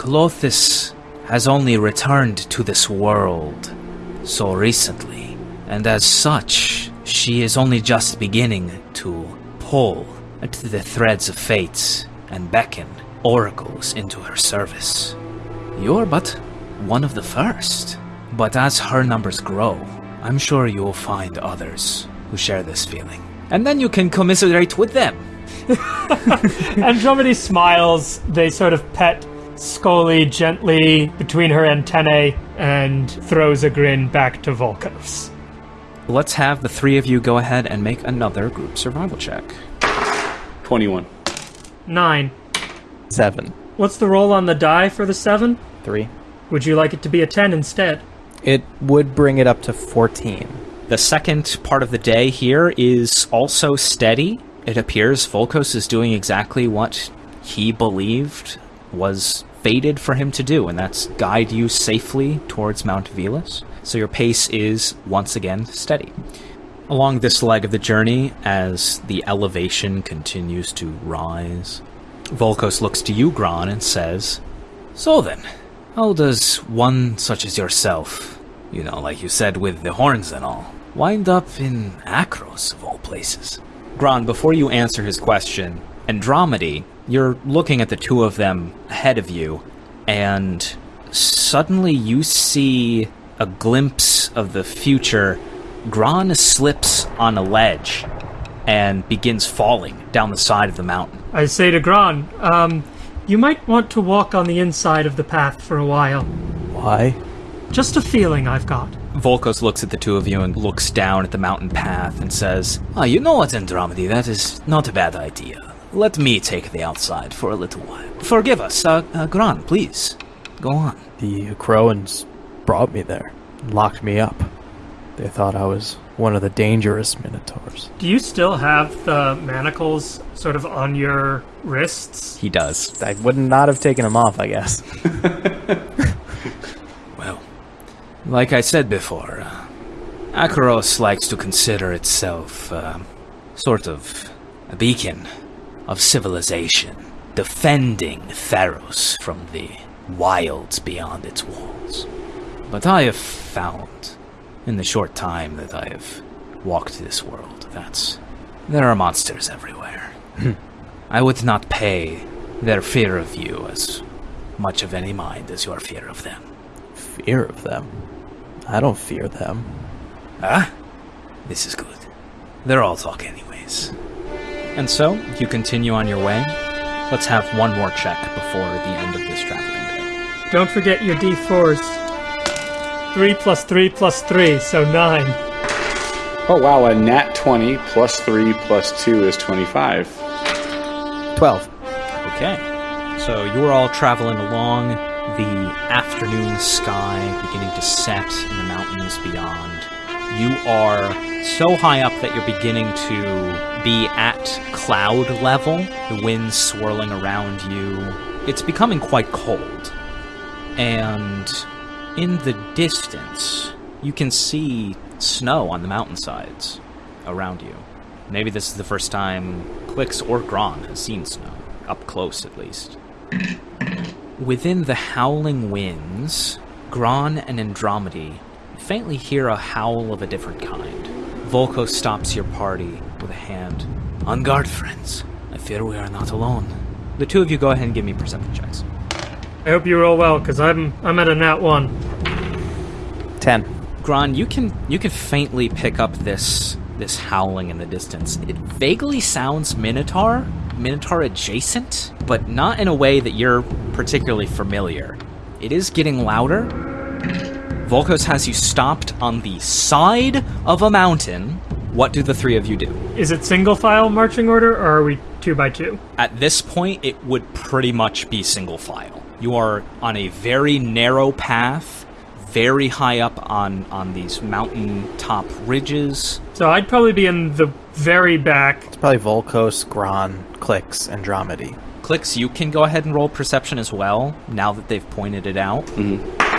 Klothys has only returned to this world so recently, and as such, she is only just beginning to pull at the threads of fate and beckon oracles into her service. You're but one of the first. But as her numbers grow, I'm sure you'll find others who share this feeling. And then you can commiserate with them. Andromedy smiles. They sort of pet Scully gently between her antennae and throws a grin back to Volkos. Let's have the three of you go ahead and make another group survival check. 21. Nine. Seven. What's the roll on the die for the seven? Three. Would you like it to be a ten instead? It would bring it up to 14. The second part of the day here is also steady. It appears Volkos is doing exactly what he believed was fated for him to do, and that's guide you safely towards Mount Velus. So your pace is once again steady. Along this leg of the journey, as the elevation continues to rise, Volkos looks to you, Gron, and says, So then, how does one such as yourself, you know, like you said with the horns and all, wind up in Akros of all places? Gron, before you answer his question, Andromedy, you're looking at the two of them ahead of you, and suddenly you see a glimpse of the future. Gron slips on a ledge and begins falling down the side of the mountain. I say to Gron, um, you might want to walk on the inside of the path for a while. Why? Just a feeling I've got. Volkos looks at the two of you and looks down at the mountain path and says, Ah, you know what, Andromedy, that is not a bad idea. Let me take the outside for a little while. Forgive us, uh, uh Gron, please. Go on. The Akroans brought me there, locked me up. They thought I was one of the dangerous Minotaurs. Do you still have the manacles sort of on your wrists? He does. I would not have taken them off, I guess. Well, like I said before, uh, Akros likes to consider itself uh, sort of a beacon of civilization, defending Theros from the wilds beyond its walls. But I have found, in the short time that I have walked this world, that there are monsters everywhere. I would not pay their fear of you as much of any mind as your fear of them. Fear of them. I don't fear them. Ah, this is good. They're all talk anyways. And so, you continue on your way. Let's have one more check before the end of this traveling day. Don't forget your d4s. 3 plus 3 plus 3, so 9. Oh, wow. A nat 20 plus 3 plus 2 is 25. 12. Okay. So you're all traveling along the afternoon sky beginning to set in the mountains beyond. You are so high up that you're beginning to be at cloud level, the wind swirling around you. It's becoming quite cold. And in the distance, you can see snow on the mountainsides around you. Maybe this is the first time Clix or Gron has seen snow, up close at least. Within the howling winds, Gron and Andromedy faintly hear a howl of a different kind. Volko stops your party with a hand. On guard, friends. I fear we are not alone. The two of you go ahead and give me perception checks. I hope you roll well, because I'm I'm at a nat 1. 10. Gron, you can you can faintly pick up this this howling in the distance. It vaguely sounds Minotaur, Minotaur adjacent, but not in a way that you're particularly familiar. It is getting louder. Volkos has you stopped on the side of a mountain. What do the three of you do? Is it single file marching order, or are we 2 by 2 At this point, it would pretty much be single file. You are on a very narrow path, very high up on on these mountain top ridges. So I'd probably be in the very back. It's probably Volkos, Gron, Clix, Andromedy. Clix, you can go ahead and roll perception as well. Now that they've pointed it out. Mm-hmm.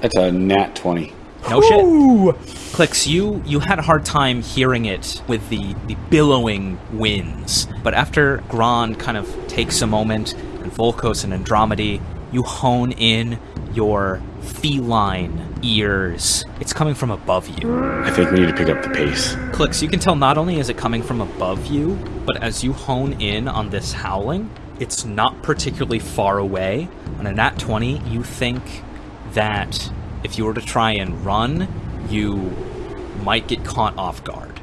That's a nat 20. No shit. Clix, you you had a hard time hearing it with the the billowing winds, but after Gron kind of takes a moment, and Volkos and Andromedy, you hone in your feline ears. It's coming from above you. I think we need to pick up the pace. Clix, you can tell not only is it coming from above you, but as you hone in on this howling, it's not particularly far away. On a nat 20, you think that if you were to try and run, you might get caught off guard.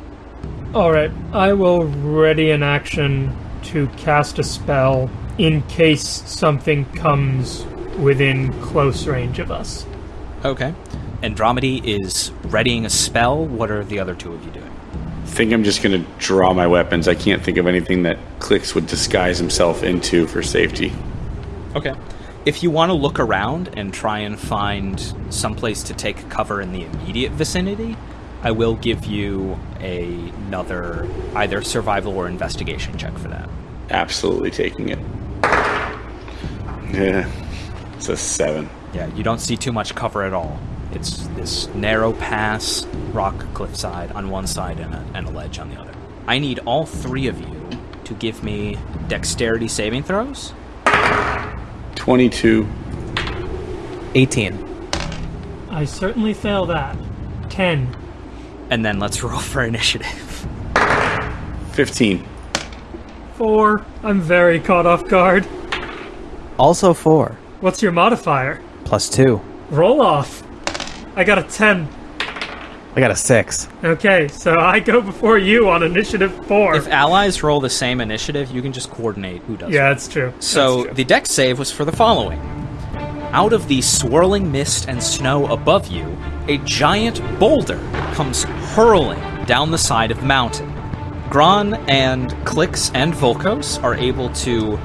Alright, I will ready an action to cast a spell in case something comes within close range of us. Okay. Andromedy is readying a spell. What are the other two of you doing? I think I'm just going to draw my weapons. I can't think of anything that Clix would disguise himself into for safety. Okay. If you want to look around and try and find someplace to take cover in the immediate vicinity, I will give you a- another either survival or investigation check for that. Absolutely taking it. Yeah. It's a 7. Yeah, you don't see too much cover at all. It's this narrow pass, rock cliffside on one side and a, and a ledge on the other. I need all three of you to give me dexterity saving throws. 22. 18. I certainly fail that. 10. And then let's roll for initiative. 15. 4. I'm very caught off guard. Also 4. What's your modifier? Plus 2. Roll off. I got a 10. I got a 6. Okay, so I go before you on initiative 4. If allies roll the same initiative, you can just coordinate who does yeah, what. that's true. So That's true. the dex save was for the following. Out of the swirling mist and snow above you, a giant boulder comes hurling down the side of the mountain. Gron and Clix and Volkos are able to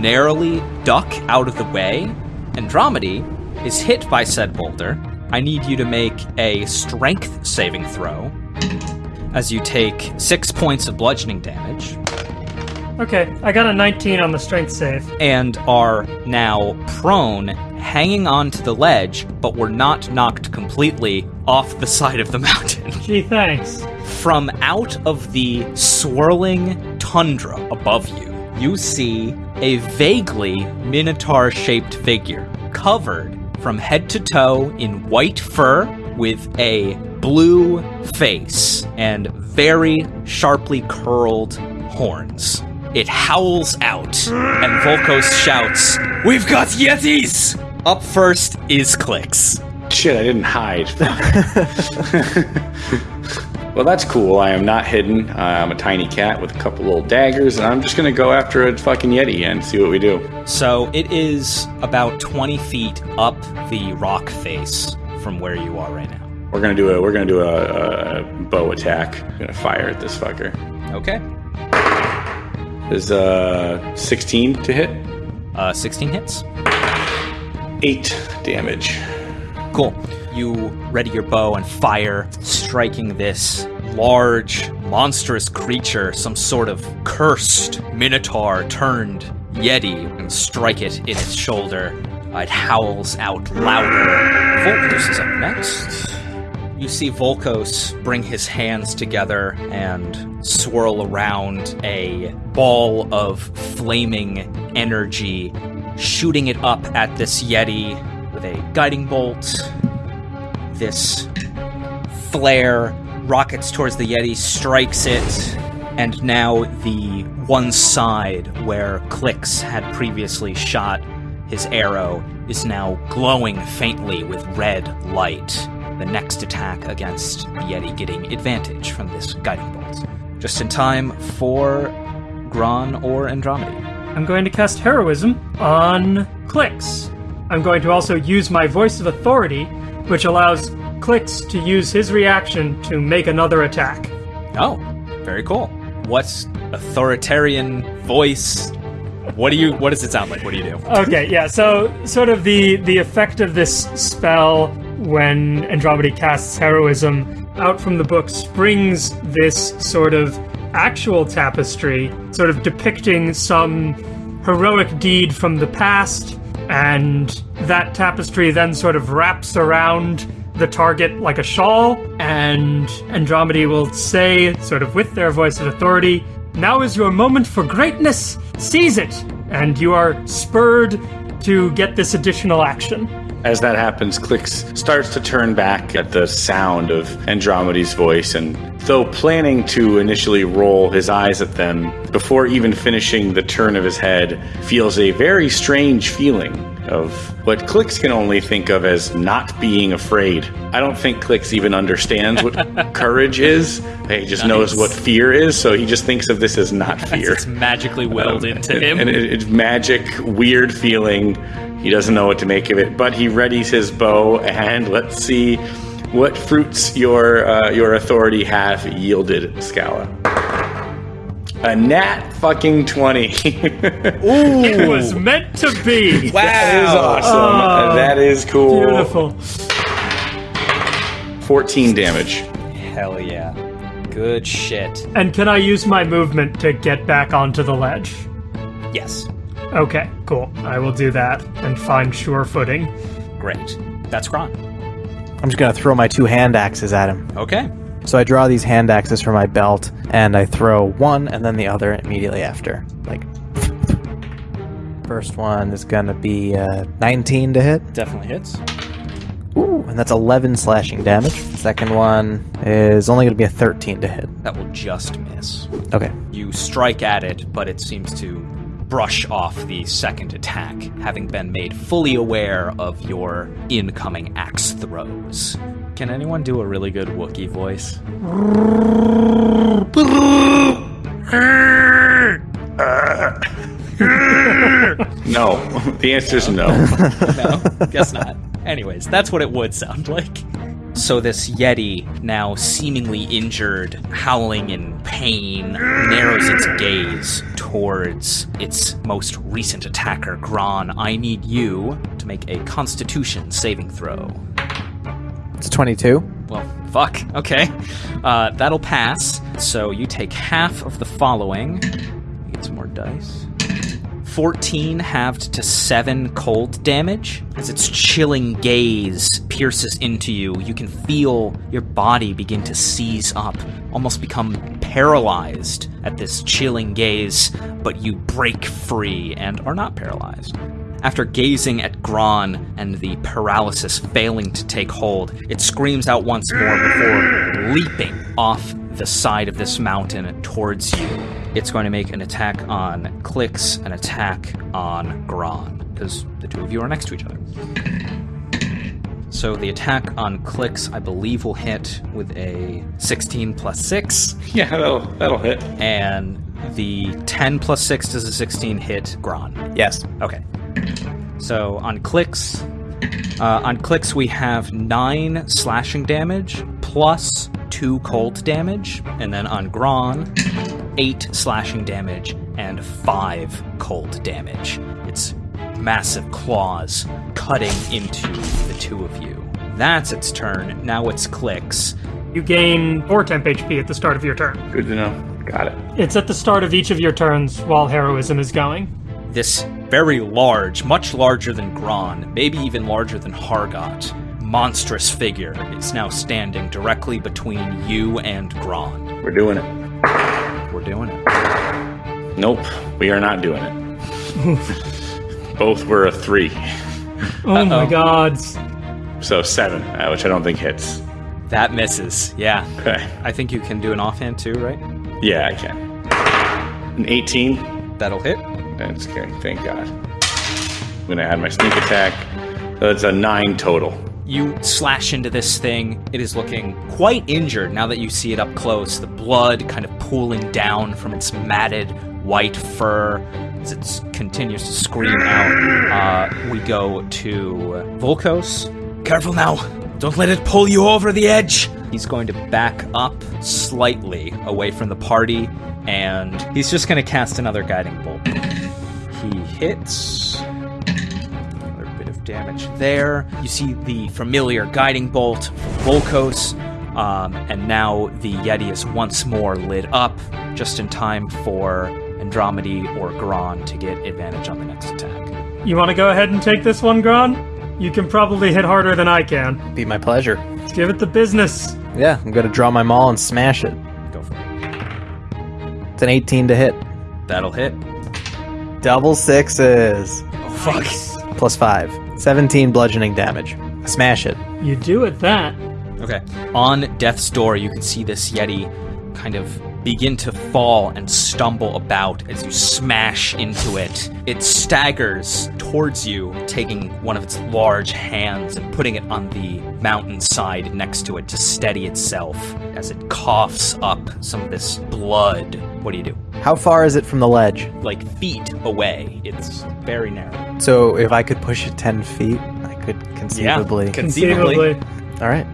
narrowly duck out of the way. Andromedy is hit by said boulder. I need you to make a strength saving throw as you take six points of bludgeoning damage Okay, I got a 19 on the strength save. and are now prone, hanging onto the ledge, but were not knocked completely off the side of the mountain. Gee, thanks. From out of the swirling tundra above you, you see a vaguely minotaur shaped figure, covered from head to toe in white fur with a blue face and very sharply curled horns. It howls out, and Volkos shouts, We've got Yetis! Up first is Clix. Shit, I didn't hide. well, that's cool. I am not hidden. I'm a tiny cat with a couple little daggers, and I'm just gonna go after a fucking yeti and see what we do. So it is about 20 feet up the rock face from where you are right now. We're gonna do a we're gonna do a, a bow attack. I'm gonna fire at this fucker. Okay. Is uh 16 to hit? Uh, 16 hits. Eight damage. Cool. You ready your bow and fire, striking this large, monstrous creature, some sort of cursed minotaur turned yeti, and strike it in its shoulder. It howls out louder. Volkos is up next. You see Volkos bring his hands together and swirl around a ball of flaming energy, shooting it up at this Yeti with a guiding bolt. This flare rockets towards the Yeti, strikes it, and now the one side where Clix had previously shot his arrow is now glowing faintly with red light. The next attack against the Yeti getting advantage from this guiding bolt. Just in time for Gron or Andromedy. I'm going to cast Heroism on Clix. I'm going to also use my Voice of Authority, which allows Clix to use his reaction to make another attack. Oh, very cool. What's authoritarian voice What do you? What does it sound like? What do you do? Okay, yeah. So, sort of the the effect of this spell when Andromeda casts heroism out from the book springs this sort of actual tapestry, sort of depicting some heroic deed from the past, and that tapestry then sort of wraps around the target like a shawl, and Andromeda will say, sort of with their voice of authority, now is your moment for greatness. Seize it. And you are spurred to get this additional action. As that happens, Clix starts to turn back at the sound of Andromeda's voice, and though planning to initially roll his eyes at them, before even finishing the turn of his head, feels a very strange feeling of what Clix can only think of as not being afraid. I don't think Clix even understands what courage is. He just knows what fear is, so he just thinks of this as not fear. It's magically willed into him. And it, it's magic, weird feeling. He doesn't know what to make of it, but he readies his bow, and let's see what fruits your uh, your authority have yielded, Scala. A nat fucking twenty. Ooh. It was meant to be. Wow. That is awesome. Ah. that is cool. Beautiful. Fourteen damage. Hell yeah. Good shit. And can I use my movement to get back onto the ledge? Yes. Okay, cool. I will do that and find sure footing. Great. That's Gron. I'm just gonna throw my two hand axes at him. Okay. So I draw these hand axes from my belt, and I throw one and then the other immediately after. Like, first one is gonna be uh, 19 to hit. Definitely hits. Ooh, and that's 11 slashing damage. Second one is only gonna be a 13 to hit. That will just miss. Okay. You strike at it, but it seems to brush off the second attack, having been made fully aware of your incoming axe throws. Can anyone do a really good Wookiee voice? No, the answer is no. No, guess not. Anyways, that's what it would sound like. So this Yeti, now seemingly injured, howling in pain, narrows its gaze towards its most recent attacker, Gron. I need you to make a Constitution saving throw. It's 22. Well, fuck. Okay. Uh, that'll pass. So you take half of the following. Get some more dice. 14 halved to 7 cold damage. As its chilling gaze pierces into you, you can feel your body begin to seize up, almost become paralyzed at this chilling gaze, but you break free and are not paralyzed. After gazing at Gron and the paralysis failing to take hold, it screams out once more before leaping off the side of this mountain towards you. It's going to make an attack on Clix, an attack on Gron, because the two of you are next to each other. So the attack on Clix, I believe, will hit with a 16 plus 6, yeah, that'll that'll hit. and the 10 plus 6 does a 16 hit Gron. Yes. Okay. So on Clix, uh, on Clix we have nine slashing damage plus two cold damage, and then on Gron, eight slashing damage and five cold damage. It's massive claws cutting into the two of you. That's its turn. Now it's Clix. You gain 4 temp HP at the start of your turn. Good to know. Got it. It's at the start of each of your turns while heroism is going. This very large, much larger than Gron, maybe even larger than Hargot, monstrous figure is now standing directly between you and Gron. We're doing it. We're doing it. Nope, we are not doing it. Both were a three, Oh my god. so seven, uh, which I don't think hits. That misses. Yeah. Okay. I think you can do an offhand too, right? Yeah, I can. An 18. That'll hit. That's carrying. Thank God. I'm gonna add my sneak attack. That's a nine total. You slash into this thing. It is looking quite injured now that you see it up close. The blood kind of pooling down from its matted white fur as it continues to scream out. Uh, we go to Volkos. Careful now. Don't let it pull you over the edge. He's going to back up slightly away from the party, and he's just going to cast another guiding bolt. he hits. Another bit of damage there. You see the familiar guiding bolt from Volkos, um, and now the Yeti is once more lit up, just in time for Andromedy or Gron to get advantage on the next attack. You want to go ahead and take this one, Gron? You can probably hit harder than I can. Be my pleasure. Let's give it the business. Yeah, I'm gonna draw my maul and smash it. An 18 to hit. That'll hit. Double sixes. Oh, fuck. Plus five. 17 bludgeoning damage. Smash it. You do it that. Okay. On death's door, you can see this Yeti kind of begin to fall and stumble about as you smash into it. It staggers towards you, taking one of its large hands and putting it on the mountainside next to it to steady itself as it coughs up some of this blood. What do you do? How far is it from the ledge? Like feet away. It's very narrow. So if I could push it 10 feet, I could conceivably. Yeah. Conceivably. All right.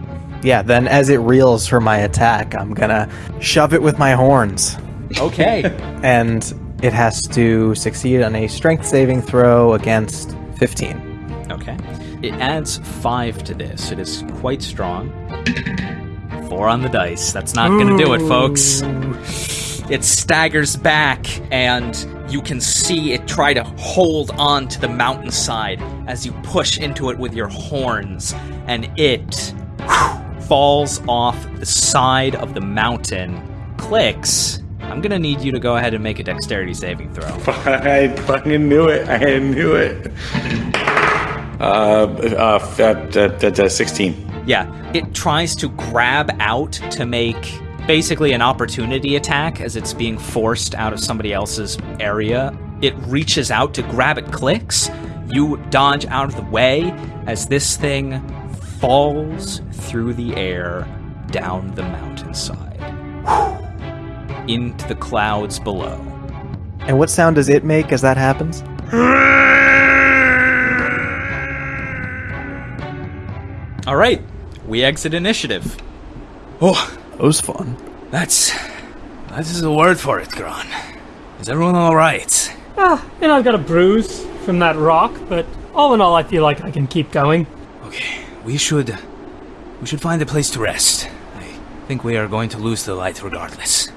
Yeah, then as it reels for my attack, I'm gonna shove it with my horns. Okay. And it has to succeed on a strength saving throw against 15. Okay. It adds five to this. It is quite strong. Four on the dice. That's not going to do it, folks. It staggers back, and you can see it try to hold on to the mountainside as you push into it with your horns, and it falls off the side of the mountain. Clix. I'm going to need you to go ahead and make a dexterity saving throw. I fucking knew it. I knew it. Uh, uh, that, that, that, that 16. Yeah, it tries to grab out to make basically an opportunity attack as it's being forced out of somebody else's area. It reaches out to grab it, Clix. You dodge out of the way as this thing falls through the air down the mountainside into the clouds below. And what sound does it make as that happens? All right, we exit initiative. Oh, That was fun. that's. That is a word for it, Gron. Is everyone alright? Ah, and I've got a bruise from that rock, but all in all, I feel like I can keep going. Okay, we should. We should find a place to rest. I think we are going to lose the light regardless.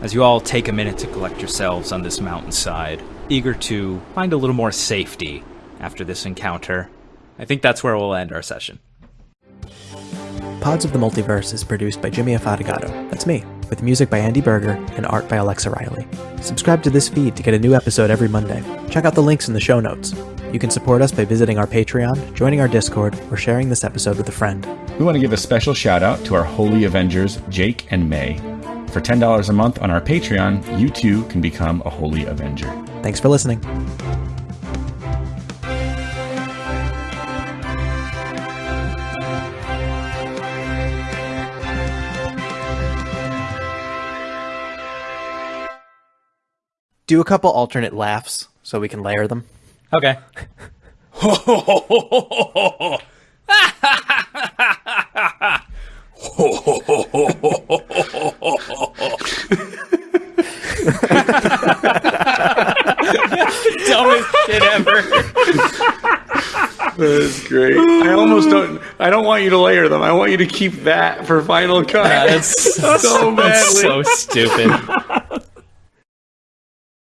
as you all take a minute to collect yourselves on this mountainside, eager to find a little more safety after this encounter. I think that's where we'll end our session. Pods of the Multiverse is produced by Jimmy Afatigato. That's me, with music by Andy Berger and art by Alexa Riley. Subscribe to this feed to get a new episode every Monday. Check out the links in the show notes. You can support us by visiting our Patreon, joining our Discord, or sharing this episode with a friend. We want to give a special shout out to our Holy Avengers, Jake and May. For $10 a month on our Patreon, you too can become a Holy Avenger. Thanks for listening. Do a couple alternate laughs so we can layer them. Okay. Dumbest shit ever. That's great. I almost don't. I don't want you to layer them. I want you to keep that for final cut. That's so badly. so stupid.